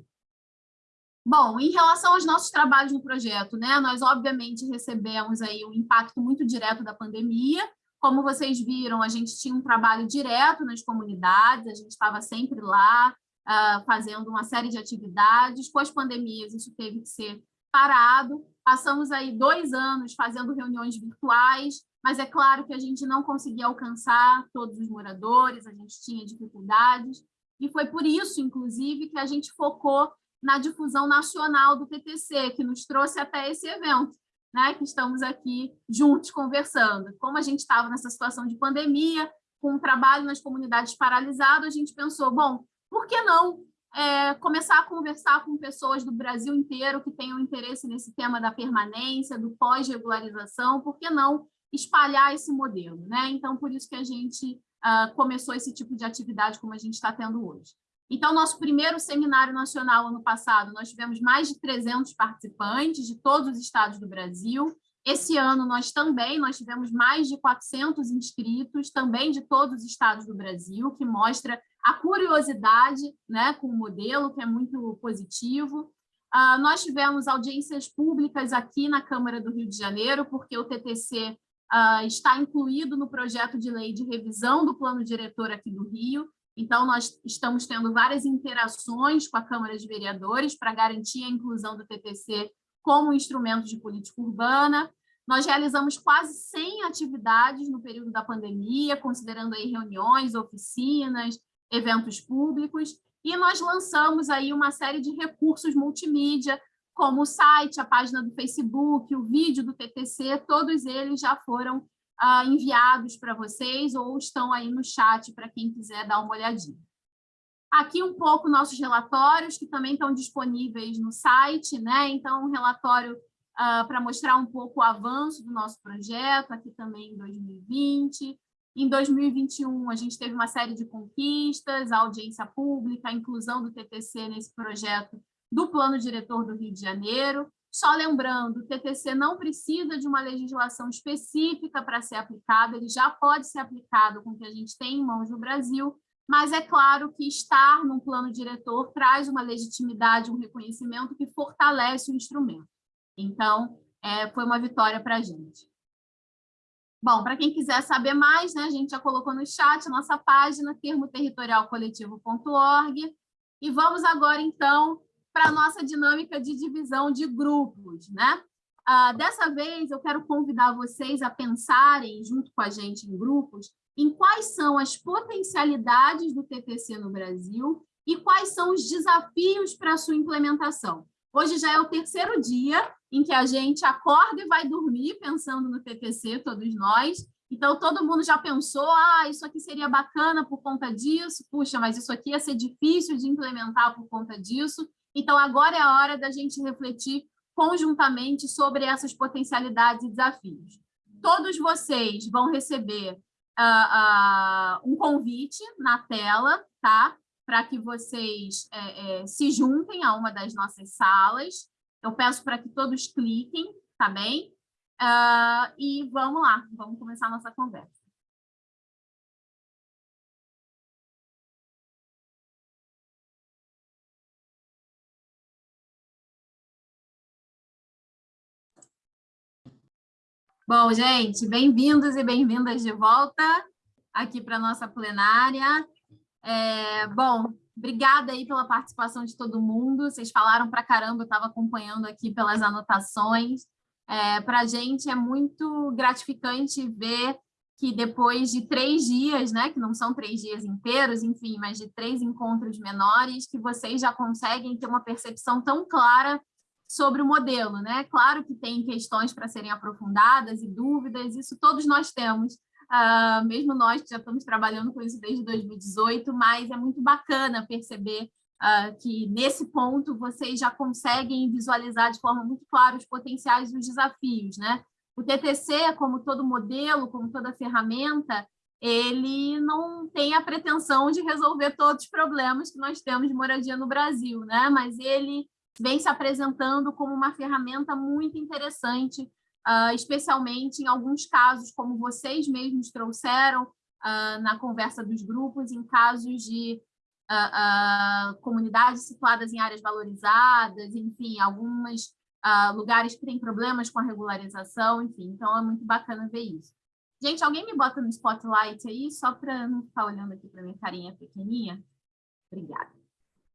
Bom, em relação aos nossos trabalhos no projeto, né, nós obviamente recebemos aí um impacto muito direto da pandemia. Como vocês viram, a gente tinha um trabalho direto nas comunidades, a gente estava sempre lá uh, fazendo uma série de atividades. Com as pandemias, isso teve que ser parado. Passamos aí dois anos fazendo reuniões virtuais, mas é claro que a gente não conseguia alcançar todos os moradores, a gente tinha dificuldades. E foi por isso, inclusive, que a gente focou na difusão nacional do TTC, que nos trouxe até esse evento, né, que estamos aqui juntos conversando. Como a gente estava nessa situação de pandemia, com o trabalho nas comunidades paralisado, a gente pensou, bom, por que não é, começar a conversar com pessoas do Brasil inteiro que tenham interesse nesse tema da permanência, do pós-regularização, por que não espalhar esse modelo? Né? Então, por isso que a gente uh, começou esse tipo de atividade como a gente está tendo hoje. Então, nosso primeiro seminário nacional, ano passado, nós tivemos mais de 300 participantes de todos os estados do Brasil. Esse ano, nós também nós tivemos mais de 400 inscritos, também de todos os estados do Brasil, que mostra a curiosidade né, com o modelo, que é muito positivo. Uh, nós tivemos audiências públicas aqui na Câmara do Rio de Janeiro, porque o TTC uh, ah, está incluído no projeto de lei de revisão do plano diretor aqui do Rio, então, nós estamos tendo várias interações com a Câmara de Vereadores para garantir a inclusão do TTC como instrumento de política urbana. Nós realizamos quase 100 atividades no período da pandemia, considerando aí reuniões, oficinas, eventos públicos, e nós lançamos aí uma série de recursos multimídia como o site, a página do Facebook, o vídeo do TTC, todos eles já foram uh, enviados para vocês ou estão aí no chat para quem quiser dar uma olhadinha. Aqui um pouco nossos relatórios, que também estão disponíveis no site, né? Então, um relatório uh, para mostrar um pouco o avanço do nosso projeto, aqui também em 2020. Em 2021, a gente teve uma série de conquistas, a audiência pública, a inclusão do TTC nesse projeto do Plano Diretor do Rio de Janeiro. Só lembrando, o TTC não precisa de uma legislação específica para ser aplicado, ele já pode ser aplicado com o que a gente tem em mãos no Brasil, mas é claro que estar num plano diretor traz uma legitimidade, um reconhecimento que fortalece o instrumento. Então, é, foi uma vitória para a gente. Bom, para quem quiser saber mais, né, a gente já colocou no chat a nossa página, termoterritorialcoletivo.org, e vamos agora, então, para a nossa dinâmica de divisão de grupos. Né? Ah, dessa vez, eu quero convidar vocês a pensarem, junto com a gente em grupos, em quais são as potencialidades do TTC no Brasil e quais são os desafios para sua implementação. Hoje já é o terceiro dia em que a gente acorda e vai dormir pensando no TTC, todos nós. Então, todo mundo já pensou, ah, isso aqui seria bacana por conta disso, puxa, mas isso aqui ia ser difícil de implementar por conta disso. Então, agora é a hora da gente refletir conjuntamente sobre essas potencialidades e desafios. Todos vocês vão receber uh, uh, um convite na tela, tá? Para que vocês é, é, se juntem a uma das nossas salas. Eu peço para que todos cliquem, tá bem? Uh, e vamos lá, vamos começar a nossa conversa. Bom, gente, bem-vindos e bem-vindas de volta aqui para a nossa plenária. É, bom, obrigada aí pela participação de todo mundo. Vocês falaram para caramba, eu estava acompanhando aqui pelas anotações. É, para a gente é muito gratificante ver que depois de três dias, né, que não são três dias inteiros, enfim, mas de três encontros menores, que vocês já conseguem ter uma percepção tão clara sobre o modelo, né? Claro que tem questões para serem aprofundadas e dúvidas, isso todos nós temos, uh, mesmo nós que já estamos trabalhando com isso desde 2018, mas é muito bacana perceber uh, que nesse ponto vocês já conseguem visualizar de forma muito clara os potenciais e os desafios, né? O TTC, como todo modelo, como toda ferramenta, ele não tem a pretensão de resolver todos os problemas que nós temos de moradia no Brasil, né? Mas ele vem se apresentando como uma ferramenta muito interessante, uh, especialmente em alguns casos, como vocês mesmos trouxeram uh, na conversa dos grupos, em casos de uh, comunidades situadas em áreas valorizadas, enfim, alguns lugares que têm problemas com a regularização, enfim, então é muito bacana ver isso. Gente, alguém me bota no spotlight aí, só para não ficar olhando aqui para minha carinha pequenininha? Obrigada.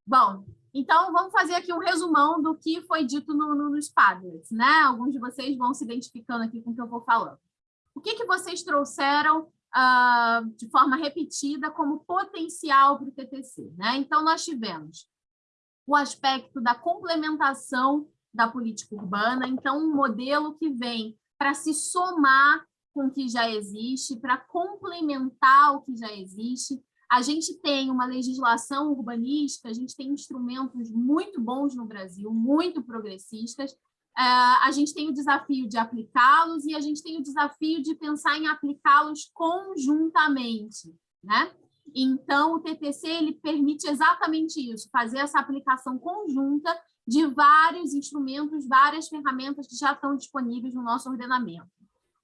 Bom, então, vamos fazer aqui um resumão do que foi dito no, no, nos Padlets, né? Alguns de vocês vão se identificando aqui com o que eu vou falando. O que, que vocês trouxeram uh, de forma repetida como potencial para o TTC? Né? Então, nós tivemos o aspecto da complementação da política urbana, então, um modelo que vem para se somar com o que já existe, para complementar o que já existe, a gente tem uma legislação urbanística, a gente tem instrumentos muito bons no Brasil, muito progressistas, é, a gente tem o desafio de aplicá-los e a gente tem o desafio de pensar em aplicá-los conjuntamente, né? Então, o TTC ele permite exatamente isso, fazer essa aplicação conjunta de vários instrumentos, várias ferramentas que já estão disponíveis no nosso ordenamento.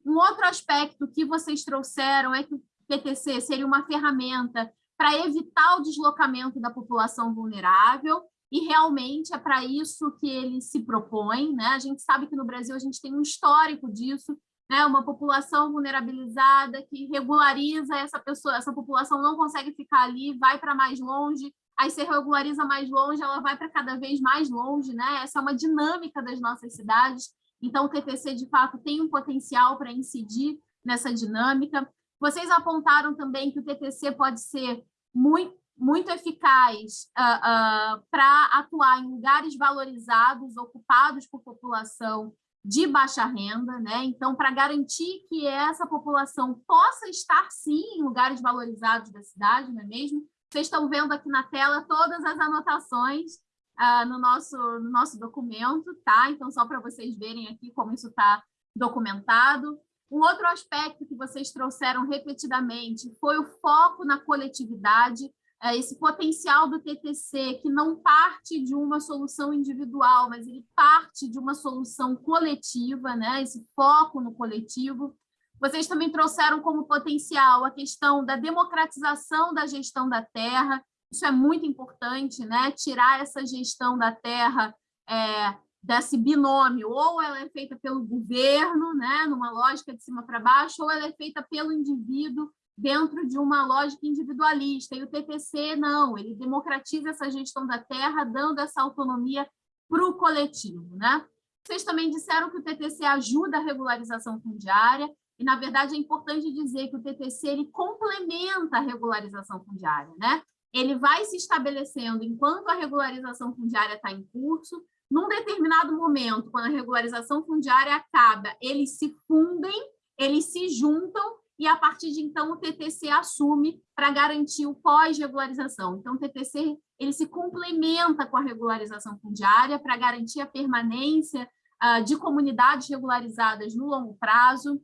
Um outro aspecto que vocês trouxeram é que o PTC seria uma ferramenta para evitar o deslocamento da população vulnerável, e realmente é para isso que ele se propõe. Né? A gente sabe que no Brasil a gente tem um histórico disso, né? uma população vulnerabilizada que regulariza essa pessoa, essa população não consegue ficar ali, vai para mais longe, aí se regulariza mais longe, ela vai para cada vez mais longe, né? Essa é uma dinâmica das nossas cidades. Então, o TTC, de fato, tem um potencial para incidir nessa dinâmica. Vocês apontaram também que o TTC pode ser muito, muito eficaz uh, uh, para atuar em lugares valorizados, ocupados por população de baixa renda, né? Então, para garantir que essa população possa estar, sim, em lugares valorizados da cidade, não é mesmo? Vocês estão vendo aqui na tela todas as anotações uh, no, nosso, no nosso documento, tá? Então, só para vocês verem aqui como isso está documentado. Um outro aspecto que vocês trouxeram repetidamente foi o foco na coletividade, é, esse potencial do TTC, que não parte de uma solução individual, mas ele parte de uma solução coletiva, né? esse foco no coletivo. Vocês também trouxeram como potencial a questão da democratização da gestão da terra, isso é muito importante, né? tirar essa gestão da terra é, desse binômio, ou ela é feita pelo governo, né? numa lógica de cima para baixo, ou ela é feita pelo indivíduo dentro de uma lógica individualista. E o TTC, não, ele democratiza essa gestão da terra, dando essa autonomia para o coletivo. Né? Vocês também disseram que o TTC ajuda a regularização fundiária, e, na verdade, é importante dizer que o TTC ele complementa a regularização fundiária. Né? Ele vai se estabelecendo enquanto a regularização fundiária está em curso, num determinado momento, quando a regularização fundiária acaba, eles se fundem, eles se juntam e, a partir de então, o TTC assume para garantir o pós-regularização. Então, o TTC ele se complementa com a regularização fundiária para garantir a permanência uh, de comunidades regularizadas no longo prazo.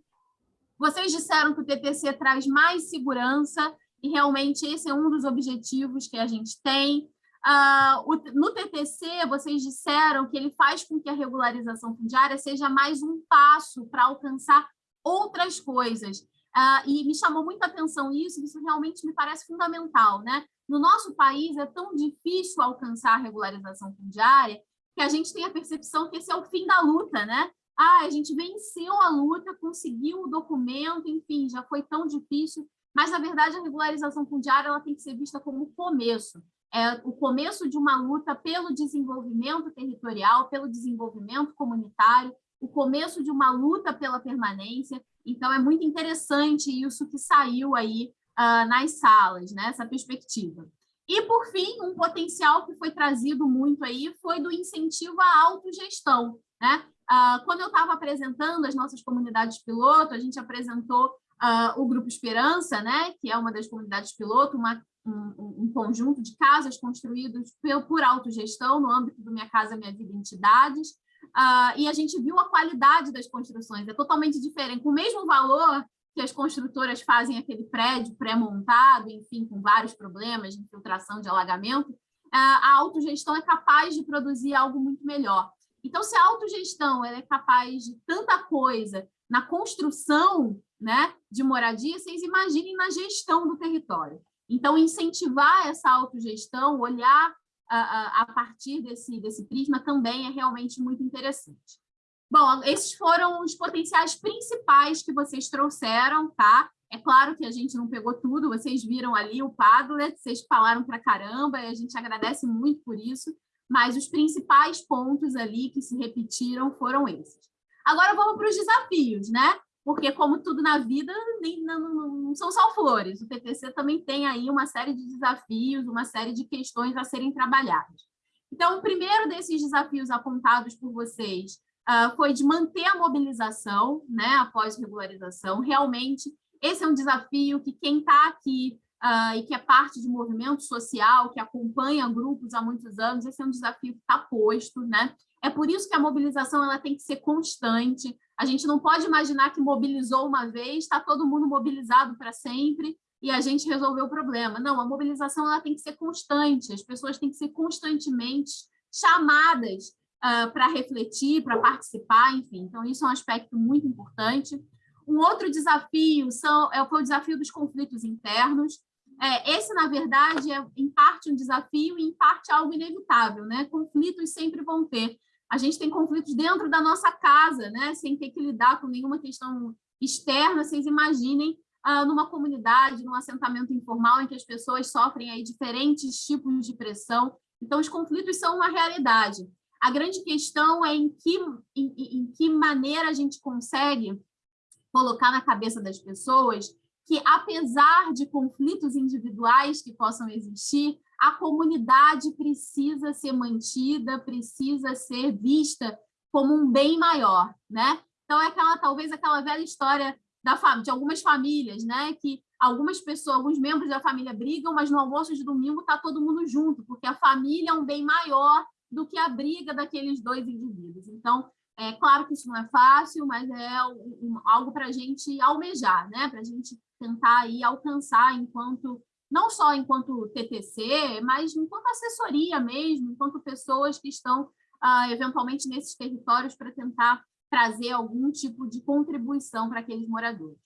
Vocês disseram que o TTC traz mais segurança, e realmente esse é um dos objetivos que a gente tem. Uh, o, no TTC, vocês disseram que ele faz com que a regularização fundiária seja mais um passo para alcançar outras coisas. Uh, e me chamou muita atenção isso, isso realmente me parece fundamental. Né? No nosso país é tão difícil alcançar a regularização fundiária que a gente tem a percepção que esse é o fim da luta, né? Ah, a gente venceu a luta, conseguiu o documento, enfim, já foi tão difícil, mas, na verdade, a regularização fundiária ela tem que ser vista como o começo, é o começo de uma luta pelo desenvolvimento territorial, pelo desenvolvimento comunitário, o começo de uma luta pela permanência, então, é muito interessante isso que saiu aí uh, nas salas, né? essa perspectiva. E, por fim, um potencial que foi trazido muito aí foi do incentivo à autogestão. Né? Uh, quando eu estava apresentando as nossas comunidades piloto, a gente apresentou uh, o Grupo Esperança, né? que é uma das comunidades piloto, uma, um, um, conjunto de casas construídos por, por autogestão no âmbito do Minha Casa Minha Vida Entidades, Uh, e a gente viu a qualidade das construções, é totalmente diferente. Com o mesmo valor que as construtoras fazem aquele prédio pré-montado, enfim, com vários problemas de infiltração, de alagamento, uh, a autogestão é capaz de produzir algo muito melhor. Então, se a autogestão é capaz de tanta coisa na construção né, de moradia, vocês imaginem na gestão do território. Então, incentivar essa autogestão, olhar a, partir desse, desse prisma também é realmente muito interessante. Bom, esses foram os potenciais principais que vocês trouxeram, tá? É claro que a gente não pegou tudo, vocês viram ali o Padlet, vocês falaram para caramba, e a gente agradece muito por isso, mas os principais pontos ali que se repetiram foram esses. Agora vamos para os desafios, né? Porque como tudo na vida, nem, não, não, são só flores. O TTC também tem aí uma série de desafios, uma série de questões a serem trabalhadas. Então, o primeiro desses desafios apontados por vocês uh, foi de manter a mobilização né, após regularização. Realmente, esse é um desafio que quem está aqui uh, e que é parte de movimento social, que acompanha grupos há muitos anos, esse é um desafio que está posto. Né? É por isso que a mobilização ela tem que ser constante, a gente não pode imaginar que mobilizou uma vez, está todo mundo mobilizado para sempre e a gente resolveu o problema. Não, a mobilização ela tem que ser constante, as pessoas têm que ser constantemente chamadas uh, para refletir, para participar, enfim. Então, isso é um aspecto muito importante. Um outro desafio são, é, foi o desafio dos conflitos internos. É, esse, na verdade, é em parte um desafio e em parte algo inevitável. Né? Conflitos sempre vão ter a gente tem conflitos dentro da nossa casa, né? sem ter que lidar com nenhuma questão externa, vocês imaginem ah, numa comunidade, num assentamento informal, em que as pessoas sofrem aí diferentes tipos de pressão. Então, os conflitos são uma realidade. A grande questão é em que, em, em que maneira a gente consegue colocar na cabeça das pessoas que, apesar de conflitos individuais que possam existir, a comunidade precisa ser mantida, precisa ser vista como um bem maior, né? Então, é aquela, talvez aquela velha história da, de algumas famílias, né? Que algumas pessoas, alguns membros da família brigam, mas no almoço de domingo está todo mundo junto, porque a família é um bem maior do que a briga daqueles dois indivíduos. Então, é claro que isso não é fácil, mas é um, algo para a gente almejar, né? para a gente tentar aí alcançar enquanto, não só enquanto TTC, mas enquanto assessoria mesmo, enquanto pessoas que estão ah, eventualmente nesses territórios para tentar trazer algum tipo de contribuição para aqueles moradores.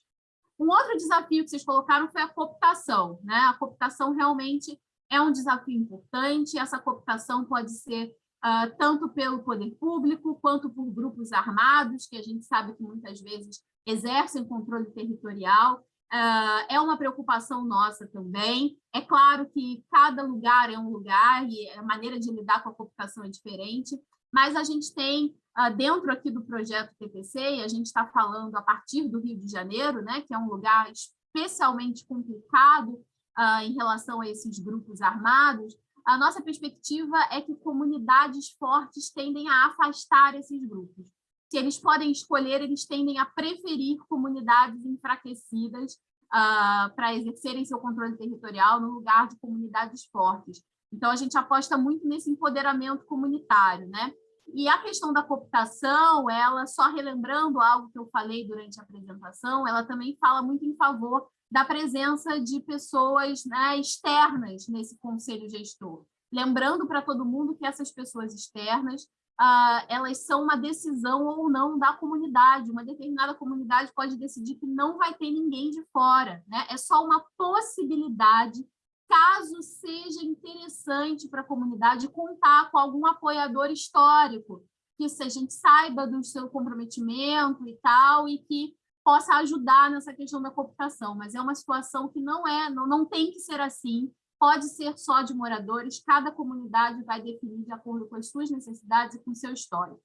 Um outro desafio que vocês colocaram foi a cooptação. Né? A cooptação realmente é um desafio importante, essa cooptação pode ser uh, tanto pelo poder público, quanto por grupos armados, que a gente sabe que muitas vezes exercem controle territorial, Uh, é uma preocupação nossa também. É claro que cada lugar é um lugar e a maneira de lidar com a cooptação é diferente, mas a gente tem uh, dentro aqui do projeto TPC, e a gente está falando a partir do Rio de Janeiro, né, que é um lugar especialmente complicado uh, em relação a esses grupos armados, a nossa perspectiva é que comunidades fortes tendem a afastar esses grupos. Se eles podem escolher, eles tendem a preferir comunidades enfraquecidas uh, para exercerem seu controle territorial no lugar de comunidades fortes. Então, a gente aposta muito nesse empoderamento comunitário, né? E a questão da cooptação, ela, só relembrando algo que eu falei durante a apresentação, ela também fala muito em favor da presença de pessoas né, externas nesse conselho gestor. Lembrando para todo mundo que essas pessoas externas, ah, elas são uma decisão ou não da comunidade. Uma determinada comunidade pode decidir que não vai ter ninguém de fora. Né? É só uma possibilidade caso seja interessante para a comunidade contar com algum apoiador histórico, que a gente saiba do seu comprometimento e tal, e que possa ajudar nessa questão da cooptação, mas é uma situação que não é, não, não tem que ser assim, pode ser só de moradores, cada comunidade vai definir de acordo com as suas necessidades e com seu histórico.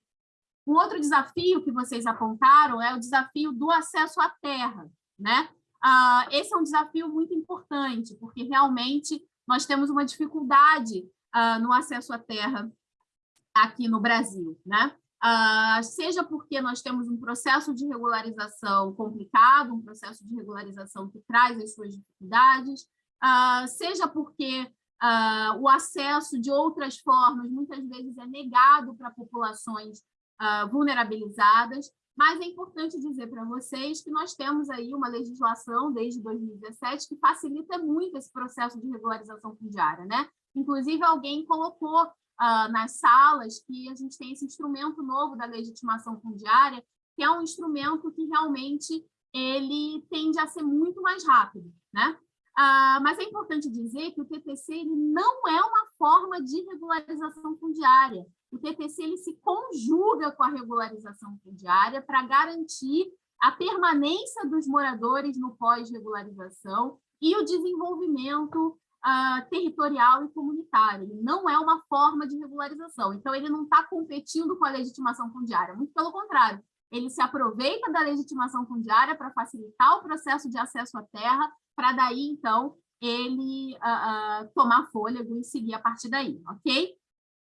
Um outro desafio que vocês apontaram é o desafio do acesso à terra, né? Uh, esse é um desafio muito importante, porque realmente nós temos uma dificuldade uh, no acesso à terra aqui no Brasil, né? Uh, seja porque nós temos um processo de regularização complicado, um processo de regularização que traz as suas dificuldades, seja porque o acesso de outras formas muitas vezes é negado para populações vulnerabilizadas, mas é importante dizer para vocês que nós temos aí uma legislação desde 2017 que facilita muito esse processo de regularização fundiária, né? Inclusive, alguém colocou uh, nas salas que a gente tem esse instrumento novo da legitimação fundiária, que é um instrumento que realmente ele tende a ser muito mais rápido, né? Uh, mas é importante dizer que o TTC ele não é uma forma de regularização fundiária. O TTC ele se conjuga com a regularização fundiária para garantir a permanência dos moradores no pós-regularização e o desenvolvimento uh, territorial e comunitário. Ele não é uma forma de regularização, então ele não está competindo com a legitimação fundiária, muito pelo contrário, ele se aproveita da legitimação fundiária para facilitar o processo de acesso à terra, para daí, então, ele uh, uh, tomar fôlego e seguir a partir daí, ok?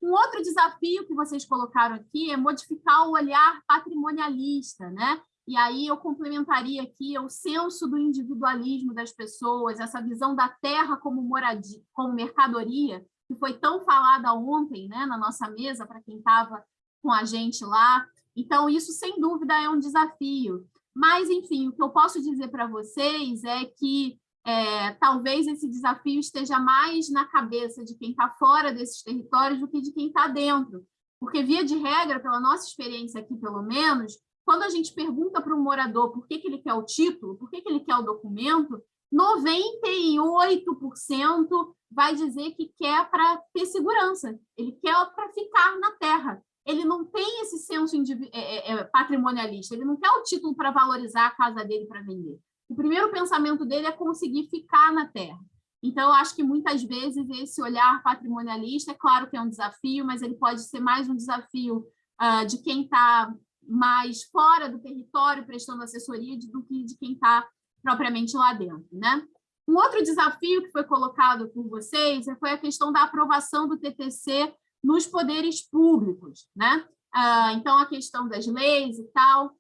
Um outro desafio que vocês colocaram aqui é modificar o olhar patrimonialista, né? E aí eu complementaria aqui o senso do individualismo das pessoas, essa visão da terra como moradia, como mercadoria, que foi tão falada ontem, né, na nossa mesa para quem estava com a gente lá. Então isso sem dúvida é um desafio. Mas enfim, o que eu posso dizer para vocês é que é, talvez esse desafio esteja mais na cabeça de quem está fora desses territórios do que de quem está dentro. Porque, via de regra, pela nossa experiência aqui, pelo menos, quando a gente pergunta para um morador por que, que ele quer o título, por que, que ele quer o documento, 98% vai dizer que quer para ter segurança, ele quer para ficar na terra. Ele não tem esse senso é, é, é, patrimonialista, ele não quer o título para valorizar a casa dele para vender o primeiro pensamento dele é conseguir ficar na Terra. Então, eu acho que muitas vezes esse olhar patrimonialista, é claro que é um desafio, mas ele pode ser mais um desafio uh, de quem está mais fora do território prestando assessoria do que de quem está propriamente lá dentro, né? Um outro desafio que foi colocado por vocês foi a questão da aprovação do TTC nos poderes públicos, né? Ah, então, a questão das leis e tal.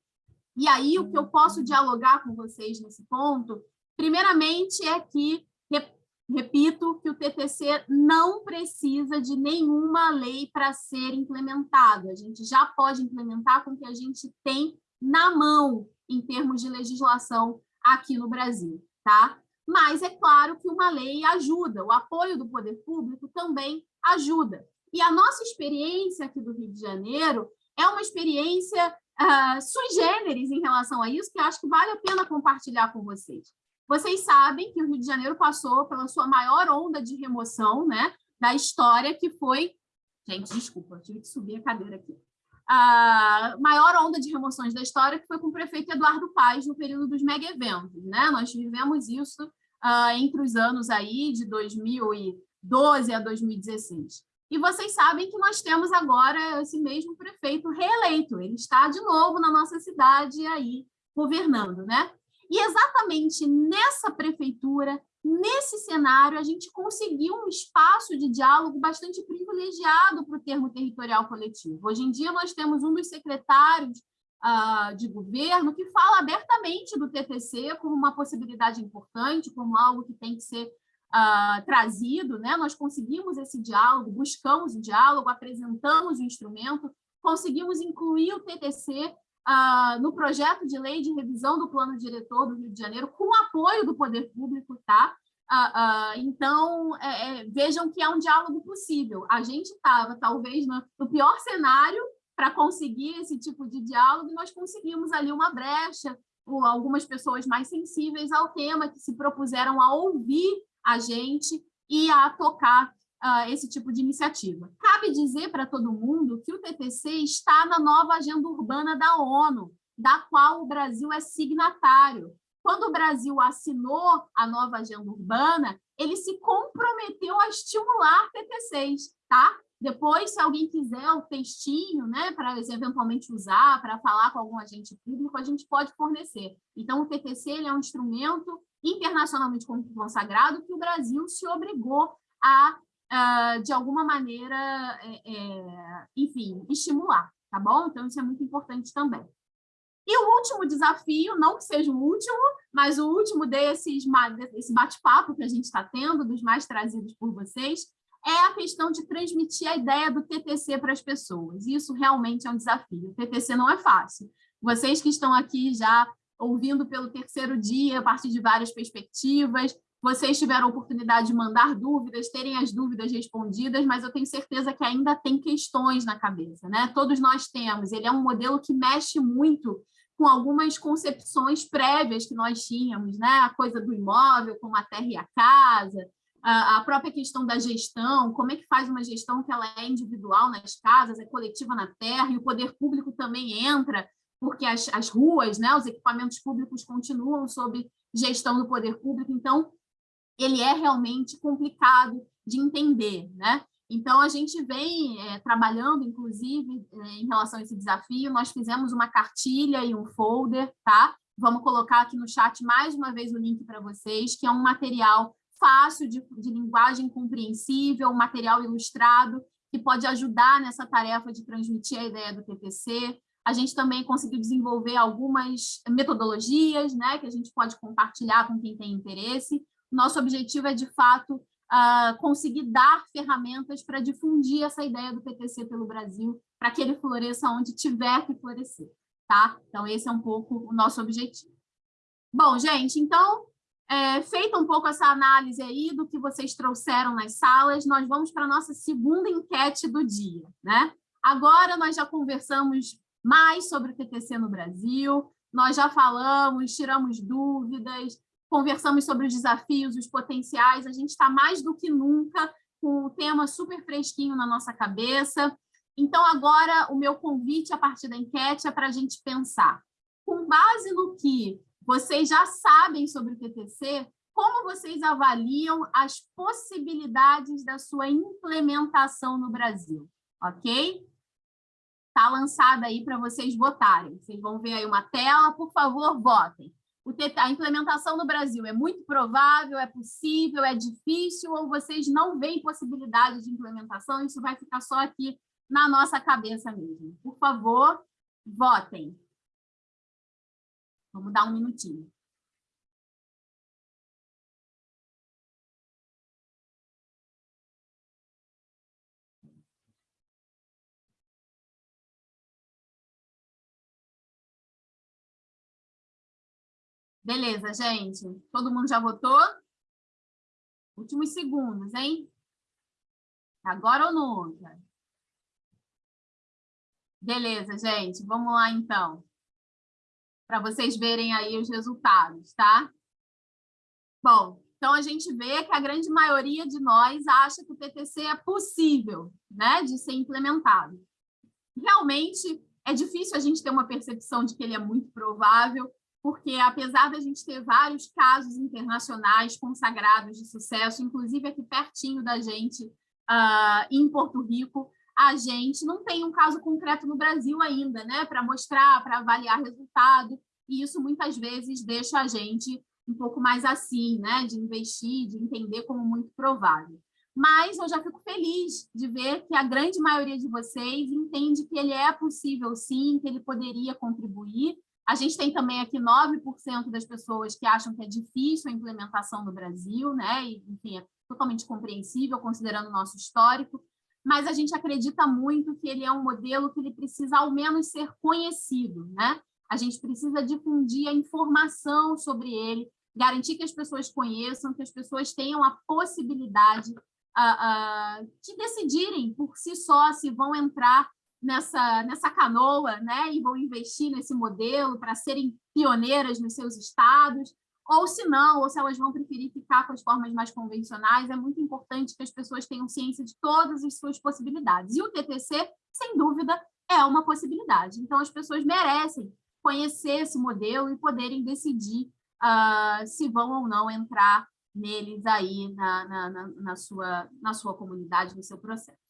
E aí, o que eu posso dialogar com vocês nesse ponto, primeiramente, é que, repito, que o TTC não precisa de nenhuma lei para ser implementado. A gente já pode implementar com o que a gente tem na mão em termos de legislação aqui no Brasil, tá? Mas é claro que uma lei ajuda, o apoio do poder público também ajuda. E a nossa experiência aqui do Rio de Janeiro é uma experiência uh, sui generis em relação a isso, que acho que vale a pena compartilhar com vocês. Vocês sabem que o Rio de Janeiro passou pela sua maior onda de remoção né, da história, que foi... Gente, desculpa, tive que subir a cadeira aqui a maior onda de remoções da história, que foi com o prefeito Eduardo Paes no período dos mega-eventos. Né? Nós vivemos isso uh, entre os anos aí de 2012 a 2016. E vocês sabem que nós temos agora esse mesmo prefeito reeleito, ele está de novo na nossa cidade aí governando, né? E exatamente nessa prefeitura, Nesse cenário, a gente conseguiu um espaço de diálogo bastante privilegiado para o termo territorial coletivo. Hoje em dia, nós temos um dos secretários uh, de governo que fala abertamente do TTC como uma possibilidade importante, como algo que tem que ser uh, trazido. Né? Nós conseguimos esse diálogo, buscamos o diálogo, apresentamos o instrumento, conseguimos incluir o TTC uh, ah, no projeto de lei de revisão do plano diretor do Rio de Janeiro, com apoio do poder público, tá? Uh, uh, então, é, é, vejam que é um diálogo possível. A gente estava, talvez, no, no, pior cenário para conseguir esse tipo de diálogo, e nós conseguimos ali uma brecha, algumas pessoas mais sensíveis ao tema, que se propuseram a ouvir a gente e a tocar uh, esse tipo de iniciativa. Cabe dizer para todo mundo que o TTC está na nova agenda urbana da ONU, da qual o Brasil é signatário. Quando o Brasil assinou a nova agenda urbana, ele se comprometeu a estimular TTCs, tá? Depois, se alguém quiser o textinho, né, para eventualmente usar, para falar com algum agente público, a gente pode fornecer. Então, o TTC ele é um instrumento internacionalmente consagrado que o Brasil se obrigou a, de alguma maneira, é, é, enfim, estimular, tá bom? Então, isso é muito importante também. E o último desafio, não que seja o último, mas o último desses desse bate-papo que a gente está tendo, dos mais trazidos por vocês, é a questão de transmitir a ideia do TTC para as pessoas. Isso realmente é um desafio. O TTC não é fácil. Vocês que estão aqui já ouvindo pelo terceiro dia, a partir de várias perspectivas, vocês tiveram a oportunidade de mandar dúvidas, terem as dúvidas respondidas, mas eu tenho certeza que ainda tem questões na cabeça, né? Todos nós temos. Ele é um modelo que mexe muito com algumas concepções prévias que nós tínhamos, né? a coisa do imóvel, como a terra e a casa, a própria questão da gestão, como é que faz uma gestão que ela é individual nas casas, é coletiva na terra, e o poder público também entra, porque as, as ruas, né, os equipamentos públicos continuam sob gestão do poder público, então ele é realmente complicado de entender, né? Então, a gente vem é, trabalhando, inclusive, é, em relação a esse desafio, nós fizemos uma cartilha e um folder, tá? Vamos colocar aqui no chat mais uma vez o link para vocês, que é um material fácil, de, de linguagem compreensível, um material ilustrado, que pode ajudar nessa tarefa de transmitir a ideia do TTC. A gente também conseguiu desenvolver algumas metodologias, né, que a gente pode compartilhar com quem tem interesse. Nosso objetivo é, de fato, uh, conseguir dar ferramentas para difundir essa ideia do PTC pelo Brasil, para que ele floresça onde tiver que florescer, tá? Então, esse é um pouco o nosso objetivo. Bom, gente, então, é, feita um pouco essa análise aí do que vocês trouxeram nas salas, nós vamos para a nossa segunda enquete do dia, né? Agora nós já conversamos mais sobre o TTC no Brasil, nós já falamos, tiramos dúvidas, conversamos sobre os desafios, os potenciais, a gente está mais do que nunca com o tema super fresquinho na nossa cabeça. Então, agora, o meu convite a partir da enquete é para a gente pensar, com base no que vocês já sabem sobre o TTC, como vocês avaliam as possibilidades da sua implementação no Brasil, ok? Está lançada aí para vocês votarem. Vocês vão ver aí uma tela, por favor, votem. a implementação no Brasil é muito provável, é possível, é difícil, ou vocês não veem possibilidade de implementação, isso vai ficar só aqui na nossa cabeça mesmo. Por favor, votem. Vamos dar um minutinho. Beleza, gente. Todo mundo já votou? Últimos segundos, hein? Agora ou nunca? Beleza, gente. Vamos lá, então. Para vocês verem aí os resultados, tá? Bom, então a gente vê que a grande maioria de nós acha que o TTC é possível né, de ser implementado. Realmente é difícil a gente ter uma percepção de que ele é muito provável, porque apesar da gente ter vários casos internacionais consagrados de sucesso, inclusive aqui pertinho da gente, uh, em Porto Rico, a gente não tem um caso concreto no Brasil ainda, né, para mostrar, para avaliar resultado, e isso muitas vezes deixa a gente um pouco mais assim, né, de investir, de entender como muito provável. Mas eu já fico feliz de ver que a grande maioria de vocês entende que ele é possível sim, que ele poderia contribuir, a gente tem também aqui 9% das pessoas que acham que é difícil a implementação no Brasil, né? E, enfim, é totalmente compreensível, considerando o nosso histórico, mas a gente acredita muito que ele é um modelo que ele precisa, ao menos, ser conhecido, né? A gente precisa difundir a informação sobre ele, garantir que as pessoas conheçam, que as pessoas tenham a possibilidade uh, uh, de decidirem por si só se vão entrar nessa, nessa canoa né, e vão investir nesse modelo para serem pioneiras nos seus estados, ou se não, ou se elas vão preferir ficar com as formas mais convencionais, é muito importante que as pessoas tenham ciência de todas as suas possibilidades. E o TTC, sem dúvida, é uma possibilidade. Então, as pessoas merecem conhecer esse modelo e poderem decidir uh, se vão ou não entrar neles aí na, na, na, na, sua, na sua comunidade, no seu processo.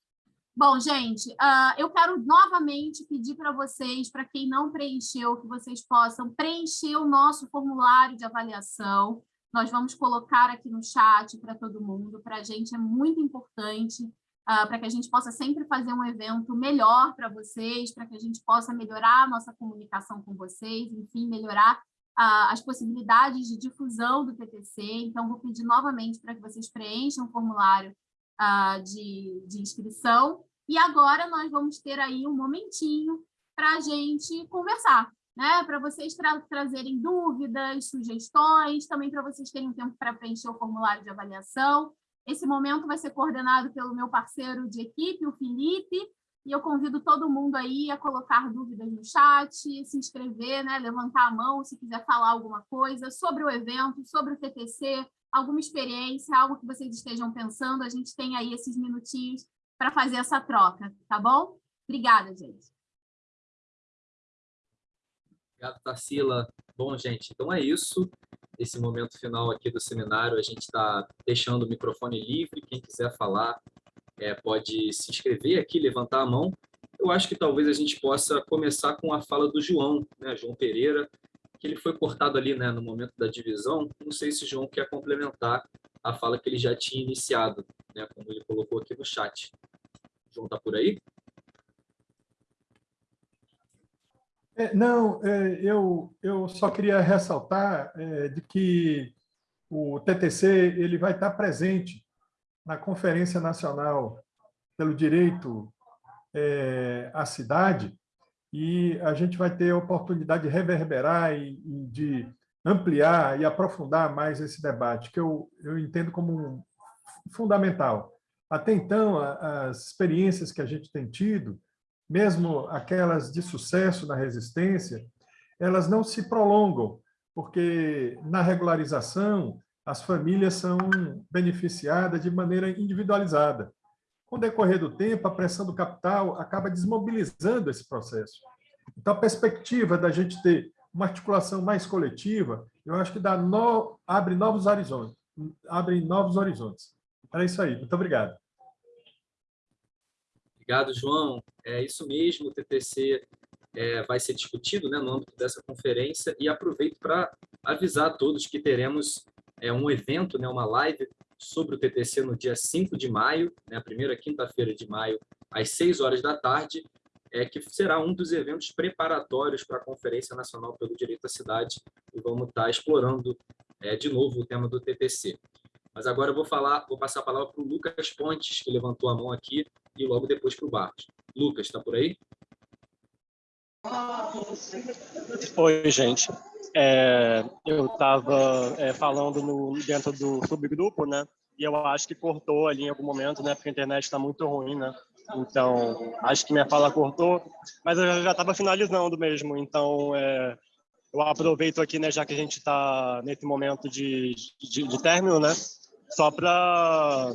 Bom, gente, uh, eu quero novamente pedir para vocês, para quem não preencheu, que vocês possam preencher o nosso formulário de avaliação. Nós vamos colocar aqui no chat para todo mundo. Para a gente é muito importante, uh, para que a gente possa sempre fazer um evento melhor para vocês, para que a gente possa melhorar a nossa comunicação com vocês, enfim, melhorar uh, as possibilidades de difusão do TTC. Então, vou pedir novamente para que vocês preencham o formulário uh, de, de inscrição. E agora nós vamos ter aí um momentinho para a gente conversar, né? Para vocês tra trazerem dúvidas, sugestões, também para vocês terem um tempo para preencher o formulário de avaliação. Esse momento vai ser coordenado pelo meu parceiro de equipe, o Felipe, e eu convido todo mundo aí a colocar dúvidas no chat, se inscrever, né? levantar a mão se quiser falar alguma coisa sobre o evento, sobre o TTC, alguma experiência, algo que vocês estejam pensando, a gente tem aí esses minutinhos para fazer essa troca, tá bom? Obrigada, gente. Obrigado, Tarsila. Bom, gente, então é isso. Esse momento final aqui do seminário, a gente está deixando o microfone livre. Quem quiser falar é, pode se inscrever aqui, levantar a mão. Eu acho que talvez a gente possa começar com a fala do João, né, João Pereira, ele foi cortado ali né, no momento da divisão. Não sei se o João quer complementar a fala que ele já tinha iniciado, né, como ele colocou aqui no chat. O João está por aí? É, não, é, eu, eu só queria ressaltar é, de que o TTC ele vai estar presente na Conferência Nacional pelo Direito é, à Cidade, e a gente vai ter a oportunidade de reverberar e, e de ampliar e aprofundar mais esse debate, que eu, eu entendo como fundamental. Até então, as experiências que a gente tem tido, mesmo aquelas de sucesso na resistência, elas não se prolongam, porque na regularização as famílias são beneficiadas de maneira individualizada. Com o decorrer do tempo, a pressão do capital acaba desmobilizando esse processo. Então, a perspectiva da gente ter uma articulação mais coletiva, eu acho que dá no, abre novos horizontes. Abre novos horizontes. Era isso aí. Muito obrigado. Obrigado, João. É isso mesmo, o TTC é, vai ser discutido né, no âmbito dessa conferência e aproveito para avisar a todos que teremos é, um evento, né, uma live sobre o TTC no dia 5 de maio, né, a primeira quinta-feira de maio, às 6 horas da tarde, é, que será um dos eventos preparatórios para a Conferência Nacional pelo Direito à Cidade, e vamos estar explorando é, de novo o tema do TTC. Mas agora eu vou falar, vou passar a palavra para o Lucas Pontes, que levantou a mão aqui, e logo depois para o Barros. Lucas, está por aí? Oi, gente. É, eu estava é, falando no, dentro do subgrupo, né? E eu acho que cortou ali em algum momento, né? Porque a internet está muito ruim, né? Então, acho que minha fala cortou, mas eu já estava finalizando mesmo. Então, é, eu aproveito aqui, né? Já que a gente está nesse momento de, de, de término, né? Só para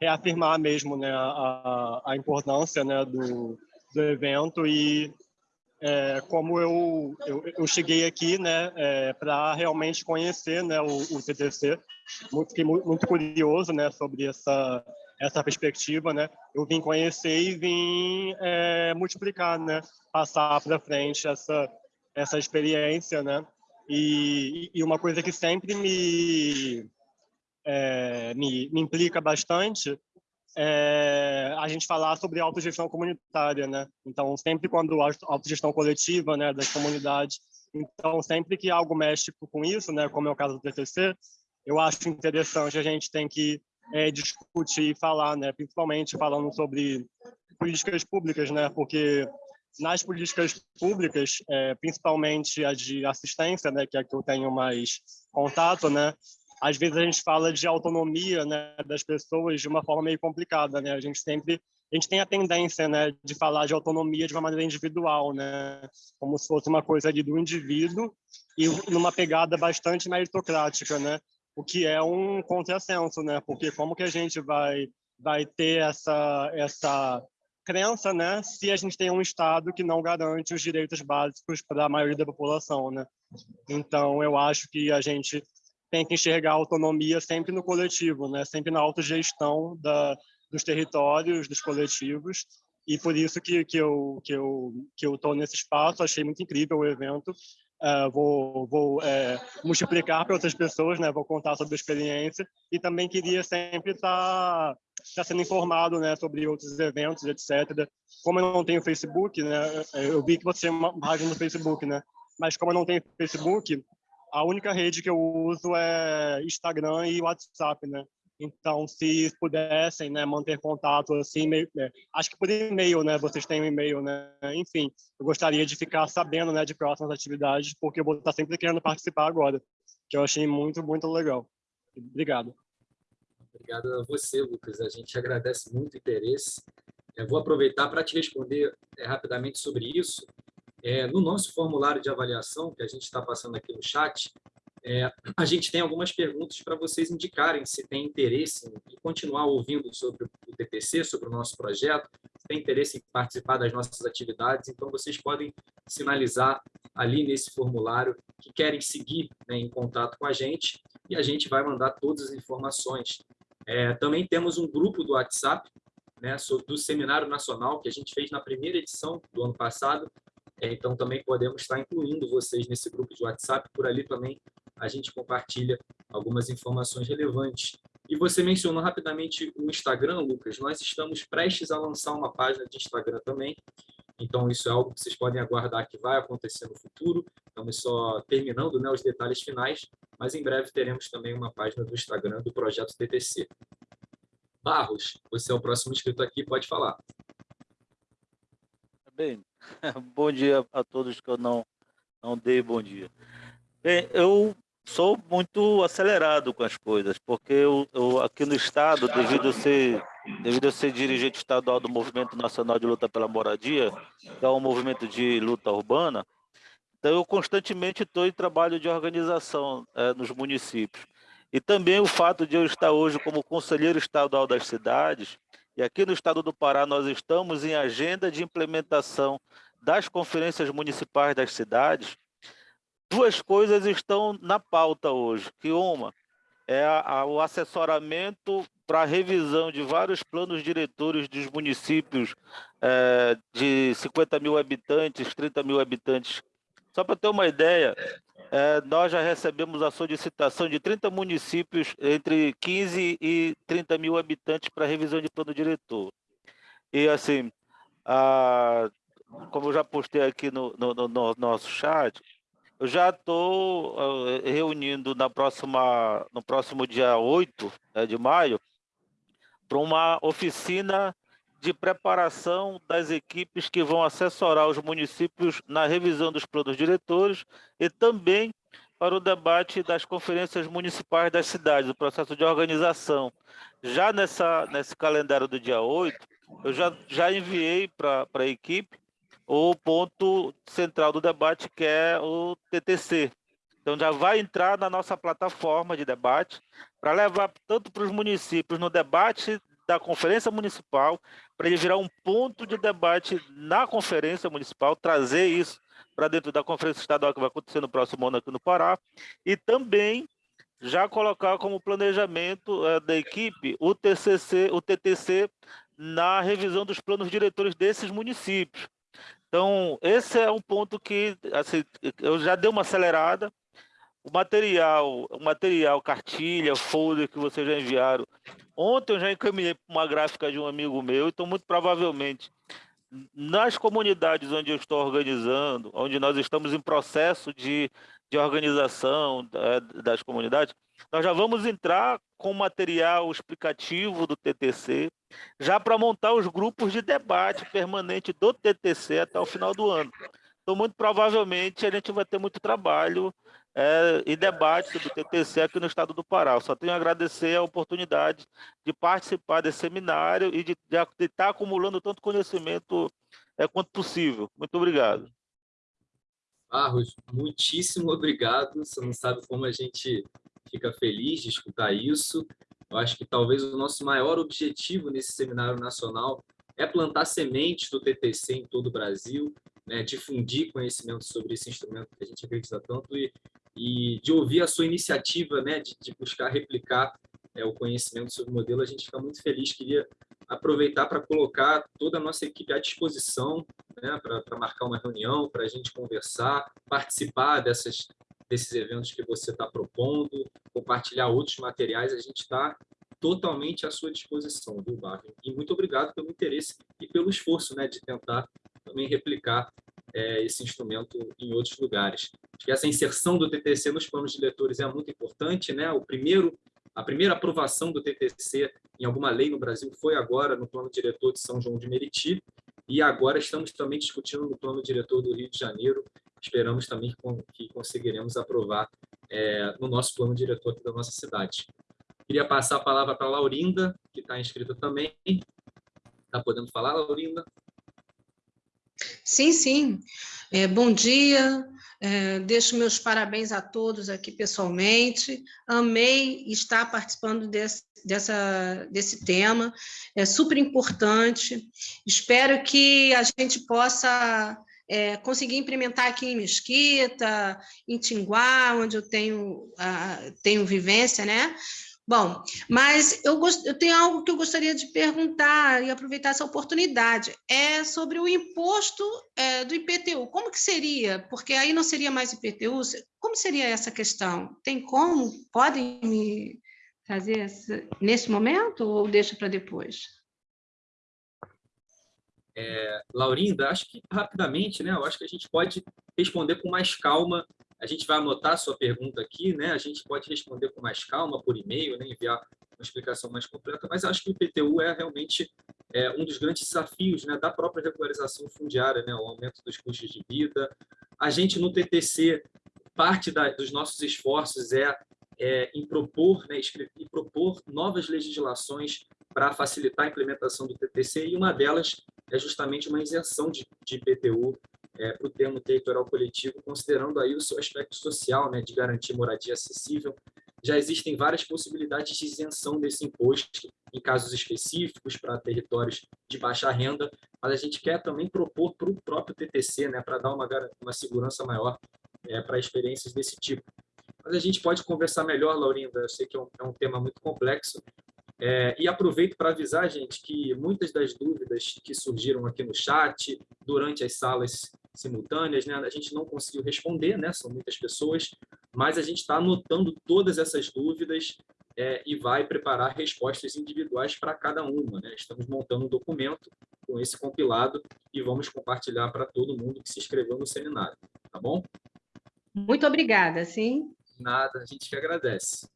reafirmar mesmo, né? A, a importância, né? Do, do evento e é, como eu, eu, eu, cheguei aqui né, é, para realmente conhecer né, o, o TTC. Muito, fiquei muito curioso né, sobre essa, essa perspectiva. Né? Eu vim conhecer e vim é, multiplicar, né, passar para frente essa, essa experiência. Né? E, e uma coisa que sempre me, é, me, me implica bastante é, a gente falar sobre autogestão comunitária, né? Então, sempre quando a autogestão coletiva, né, das comunidades, então sempre que algo mexe com isso, né, como é o caso do TCC, eu acho interessante a gente tem que é, discutir e falar, né, principalmente falando sobre políticas públicas, né, porque nas políticas públicas, é, principalmente a de assistência, né, que é a que eu tenho mais contato, né, às vezes a gente fala de autonomia né, das pessoas de uma forma meio complicada, né? A gente sempre a gente tem a tendência, né, de falar de autonomia de uma maneira individual, né, como se fosse uma coisa ali do indivíduo e numa pegada bastante meritocrática, né, o que é um contrassenso, né, porque como que a gente vai vai ter essa essa crença, né, se a gente tem um estado que não garante os direitos básicos para a maioria da população, né? Então eu acho que a gente tem que enxergar a autonomia sempre no coletivo, né? sempre na autogestão da, dos territórios, dos coletivos, e por isso que, que eu que eu que eu estou nesse espaço, achei muito incrível o evento, uh, vou, vou uh, multiplicar para outras pessoas, né? vou contar sobre a experiência, e também queria sempre estar tá, tá sendo informado né? sobre outros eventos, etc. Como eu não tenho Facebook, né? eu vi que você tem uma página no Facebook, né? mas como eu não tenho Facebook, a única rede que eu uso é Instagram e WhatsApp, né? Então, se pudessem, né, manter contato assim, meio, é, acho que por e-mail, né? Vocês têm um e-mail, né? Enfim, eu gostaria de ficar sabendo, né, de próximas atividades, porque eu vou estar sempre querendo participar agora, que eu achei muito, muito legal. Obrigado. Obrigado a você, Lucas. A gente agradece muito o interesse. Eu vou aproveitar para te responder é, rapidamente sobre isso. É, no nosso formulário de avaliação, que a gente está passando aqui no chat, é, a gente tem algumas perguntas para vocês indicarem se tem interesse em continuar ouvindo sobre o TPC, sobre o nosso projeto, se tem interesse em participar das nossas atividades, então vocês podem sinalizar ali nesse formulário que querem seguir né, em contato com a gente e a gente vai mandar todas as informações. É, também temos um grupo do WhatsApp né, do Seminário Nacional que a gente fez na primeira edição do ano passado, então, também podemos estar incluindo vocês nesse grupo de WhatsApp. Por ali também a gente compartilha algumas informações relevantes. E você mencionou rapidamente o Instagram, Lucas. Nós estamos prestes a lançar uma página de Instagram também. Então, isso é algo que vocês podem aguardar que vai acontecer no futuro. Estamos só terminando né, os detalhes finais, mas em breve teremos também uma página do Instagram do Projeto TTC. Barros, você é o próximo inscrito aqui, pode falar. Bem, bom dia a todos que eu não, não dei bom dia. Bem, eu sou muito acelerado com as coisas, porque eu, eu, aqui no estado, devido a ser devido a ser dirigente estadual do Movimento Nacional de Luta pela Moradia, que é um movimento de luta urbana, então eu constantemente estou em trabalho de organização é, nos municípios. E também o fato de eu estar hoje como conselheiro estadual das cidades, e aqui no estado do Pará nós estamos em agenda de implementação das conferências municipais das cidades. Duas coisas estão na pauta hoje, que uma é a, a, o assessoramento para a revisão de vários planos diretores dos municípios é, de 50 mil habitantes, 30 mil habitantes. Só para ter uma ideia, é, nós já recebemos a solicitação de 30 municípios entre 15 e 30 mil habitantes para revisão de plano diretor. E assim, a, como eu já postei aqui no, no, no nosso chat, eu já estou reunindo na próxima, no próximo dia 8 né, de maio para uma oficina de preparação das equipes que vão assessorar os municípios na revisão dos planos diretores e também para o debate das conferências municipais das cidades, o processo de organização. Já nessa, nesse calendário do dia 8, eu já, já enviei para a equipe o ponto central do debate, que é o TTC. Então, já vai entrar na nossa plataforma de debate para levar tanto para os municípios no debate da Conferência Municipal, para ele virar um ponto de debate na Conferência Municipal, trazer isso para dentro da Conferência Estadual que vai acontecer no próximo ano aqui no Pará, e também já colocar como planejamento é, da equipe o TCC, o TTC na revisão dos planos diretores desses municípios. Então, esse é um ponto que assim, eu já dei uma acelerada. O material, o material, cartilha, folder que vocês já enviaram. Ontem eu já encaminhei uma gráfica de um amigo meu, então muito provavelmente nas comunidades onde eu estou organizando, onde nós estamos em processo de, de organização é, das comunidades, nós já vamos entrar com material explicativo do TTC, já para montar os grupos de debate permanente do TTC até o final do ano. Então, muito provavelmente, a gente vai ter muito trabalho é, e debate sobre o TTC aqui no estado do Pará. Eu só tenho a agradecer a oportunidade de participar desse seminário e de, de, de estar acumulando tanto conhecimento é, quanto possível. Muito obrigado. Barros, muitíssimo obrigado. Você não sabe como a gente fica feliz de escutar isso. Eu acho que talvez o nosso maior objetivo nesse seminário nacional é plantar sementes do TTC em todo o Brasil, né, difundir conhecimento sobre esse instrumento que a gente acredita tanto e, e de ouvir a sua iniciativa né, de, de buscar replicar é, o conhecimento sobre o modelo, a gente fica muito feliz. Queria aproveitar para colocar toda a nossa equipe à disposição né, para marcar uma reunião, para a gente conversar, participar dessas, desses eventos que você está propondo, compartilhar outros materiais, a gente está totalmente à sua disposição, viu, Barry? E muito obrigado pelo interesse e pelo esforço né, de tentar também replicar é, esse instrumento em outros lugares. Acho que essa inserção do TTC nos planos de leitores é muito importante. Né? O primeiro, a primeira aprovação do TTC em alguma lei no Brasil foi agora no plano diretor de São João de Meriti, e agora estamos também discutindo no plano diretor do Rio de Janeiro. Esperamos também que conseguiremos aprovar é, no nosso plano diretor aqui da nossa cidade. Queria passar a palavra para a Laurinda, que está inscrita também. Está podendo falar, Laurinda? Sim, sim. É, bom dia. É, deixo meus parabéns a todos aqui pessoalmente. Amei estar participando desse, dessa, desse tema. É super importante. Espero que a gente possa é, conseguir implementar aqui em Mesquita, em Tinguá, onde eu tenho, uh, tenho vivência, né? Bom, mas eu, gost... eu tenho algo que eu gostaria de perguntar e aproveitar essa oportunidade. É sobre o imposto é, do IPTU. Como que seria? Porque aí não seria mais IPTU. Como seria essa questão? Tem como? Podem me trazer essa... nesse momento ou deixa para depois? É, Laurinda, acho que rapidamente, né? Eu acho que a gente pode responder com mais calma a gente vai anotar a sua pergunta aqui, né? A gente pode responder com mais calma por e-mail, né? enviar uma explicação mais completa, mas acho que o IPTU é realmente é, um dos grandes desafios né, da própria regularização fundiária, né? o aumento dos custos de vida. A gente, no TTC, parte da, dos nossos esforços é, é em propor, né, em propor novas legislações para facilitar a implementação do TTC, e uma delas é justamente uma isenção de, de IPTU é, para o termo territorial coletivo, considerando aí o seu aspecto social, né, de garantir moradia acessível. Já existem várias possibilidades de isenção desse imposto em casos específicos para territórios de baixa renda, mas a gente quer também propor para o próprio TTC, né, para dar uma, uma segurança maior é, para experiências desse tipo. mas a gente pode conversar melhor, Laurinda, eu sei que é um, é um tema muito complexo, é, e aproveito para avisar, gente, que muitas das dúvidas que surgiram aqui no chat, durante as salas simultâneas, né, a gente não conseguiu responder, né, são muitas pessoas, mas a gente está anotando todas essas dúvidas é, e vai preparar respostas individuais para cada uma. Né? Estamos montando um documento com esse compilado e vamos compartilhar para todo mundo que se inscreveu no seminário, tá bom? Muito obrigada, sim. Nada, a gente que agradece.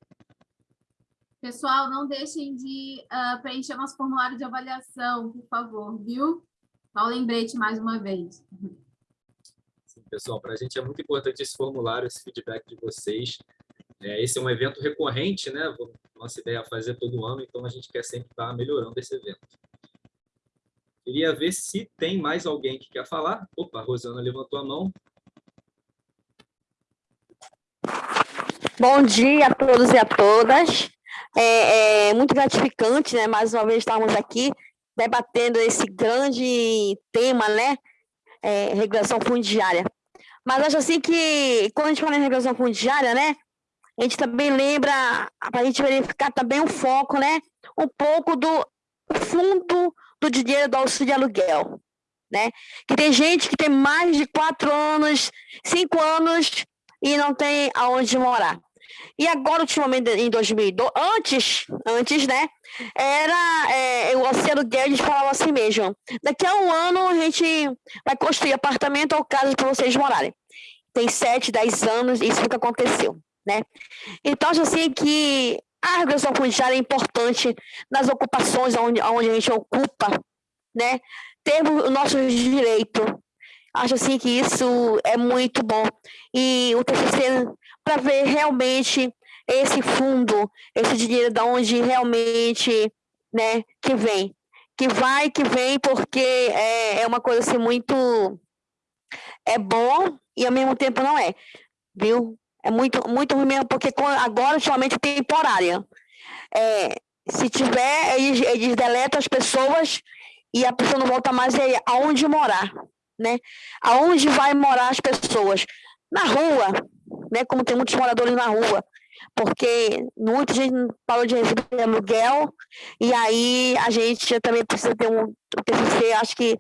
Pessoal, não deixem de uh, preencher nosso formulário de avaliação, por favor, viu? Só um lembrete mais uma vez. Sim, pessoal, para a gente é muito importante esse formulário, esse feedback de vocês. É, esse é um evento recorrente, né? Nossa ideia é fazer todo ano, então a gente quer sempre estar melhorando esse evento. Queria ver se tem mais alguém que quer falar. Opa, a Rosana levantou a mão. Bom dia a todos e a todas. É, é, muito gratificante, né? Mais uma vez estarmos aqui debatendo esse grande tema, né? É, regulação fundiária. Mas acho assim que quando a gente fala em regulação fundiária, né? A gente também lembra, para a gente verificar também o foco, né? Um pouco do fundo do dinheiro do auxílio de aluguel, né? Que tem gente que tem mais de quatro anos, cinco anos e não tem aonde morar. E agora, ultimamente, em 2002, antes, antes, né, era é, o Oceano Guedes falava assim mesmo, daqui a um ano a gente vai construir apartamento ou casa para vocês morarem. Tem sete, dez anos, isso nunca aconteceu né? Então, acho assim que a regulação fundiária é importante nas ocupações onde, onde a gente ocupa, né? Temos o nosso direito. Acho assim que isso é muito bom. E o TCC, para ver realmente esse fundo, esse dinheiro de onde realmente, né, que vem. Que vai, que vem, porque é, é uma coisa assim muito... É bom e ao mesmo tempo não é, viu? É muito, muito ruim mesmo, porque agora, ultimamente, é temporária. É, se tiver, eles, eles deletam as pessoas e a pessoa não volta mais aonde morar, né? Aonde vai morar as pessoas? Na rua, né? Como tem muitos moradores na rua, porque muita gente parou de receber aluguel e aí a gente também precisa ter um, TCC, acho que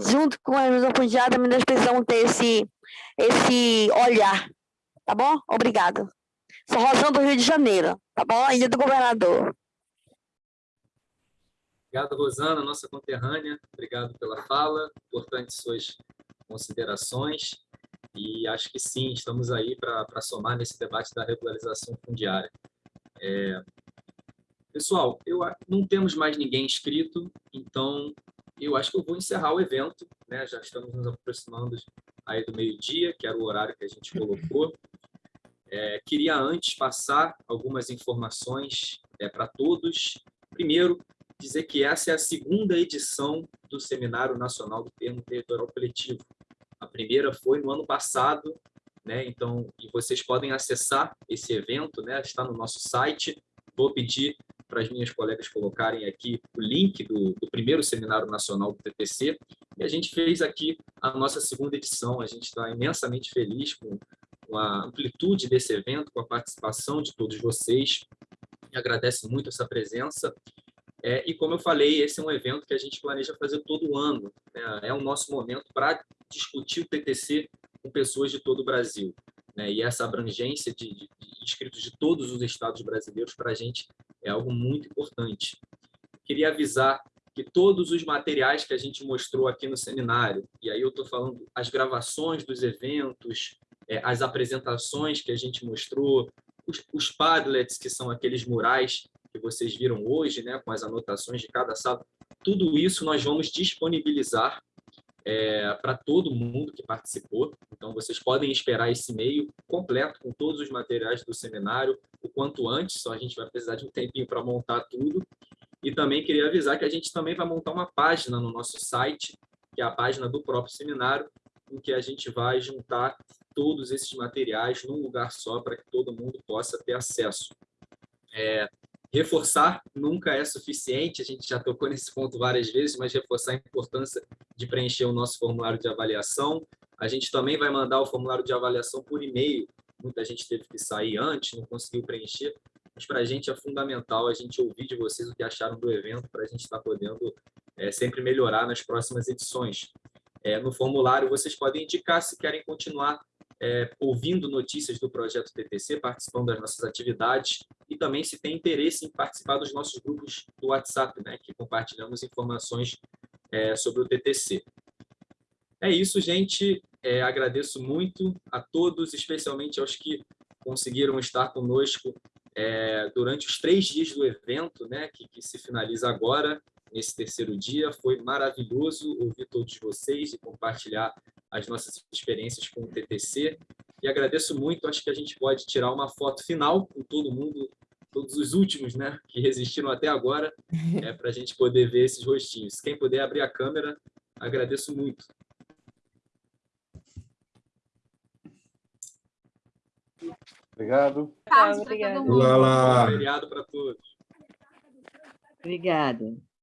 junto com a revisão fundiária também nós precisamos ter esse, esse olhar tá bom? Obrigada. Sou Rosão do Rio de Janeiro, tá bom? Ilha do Governador. Obrigado, Rosana, nossa conterrânea. Obrigado pela fala, importantes suas considerações. E acho que sim, estamos aí para somar nesse debate da regularização fundiária. É... Pessoal, eu, não temos mais ninguém inscrito, então eu acho que eu vou encerrar o evento. Né? Já estamos nos aproximando aí do meio-dia, que era o horário que a gente colocou. É, queria antes passar algumas informações é, para todos. Primeiro, dizer que essa é a segunda edição do Seminário Nacional do Termo Territorial Coletivo. A primeira foi no ano passado, né? Então, e vocês podem acessar esse evento, né? Está no nosso site. Vou pedir para as minhas colegas colocarem aqui o link do, do, primeiro Seminário Nacional do TTC. E a gente fez aqui a nossa segunda edição. A gente está imensamente feliz com, com a amplitude desse evento, com a participação de todos vocês. E agradece muito essa presença. É, e como eu falei, esse é um evento que a gente planeja fazer todo ano. Né? É o nosso momento para discutir o TTC com pessoas de todo o Brasil. Né? E essa abrangência de, de, de inscritos de todos os estados brasileiros para a gente é algo muito importante. Queria avisar que todos os materiais que a gente mostrou aqui no seminário, e aí eu estou falando as gravações dos eventos, é, as apresentações que a gente mostrou, os, os Padlets, que são aqueles murais que vocês viram hoje, né, com as anotações de cada sala, tudo isso nós vamos disponibilizar é, para todo mundo que participou. Então, vocês podem esperar esse e-mail completo com todos os materiais do seminário o quanto antes, só a gente vai precisar de um tempinho para montar tudo. E também queria avisar que a gente também vai montar uma página no nosso site, que é a página do próprio seminário, em que a gente vai juntar todos esses materiais num lugar só para que todo mundo possa ter acesso. É, Reforçar nunca é suficiente, a gente já tocou nesse ponto várias vezes, mas reforçar a importância de preencher o nosso formulário de avaliação. A gente também vai mandar o formulário de avaliação por e-mail muita gente teve que sair antes, não conseguiu preencher, mas para a gente é fundamental a gente ouvir de vocês o que acharam do evento para a gente estar podendo é, sempre melhorar nas próximas edições. É, no formulário, vocês podem indicar se querem continuar é, ouvindo notícias do projeto TTC, participando das nossas atividades e também se tem interesse em participar dos nossos grupos do WhatsApp, né, que compartilhamos informações é, sobre o TTC. É isso, gente. É, agradeço muito a todos, especialmente aos que conseguiram estar conosco é, durante os três dias do evento, né, que, que se finaliza agora, nesse terceiro dia. Foi maravilhoso ouvir todos vocês e compartilhar as nossas experiências com o TTC. E agradeço muito, acho que a gente pode tirar uma foto final com todo mundo, todos os últimos né, que resistiram até agora, é, para a gente poder ver esses rostinhos. Quem puder abrir a câmera, agradeço muito. Obrigado. Olá, lá. Feriado para todos. Obrigada.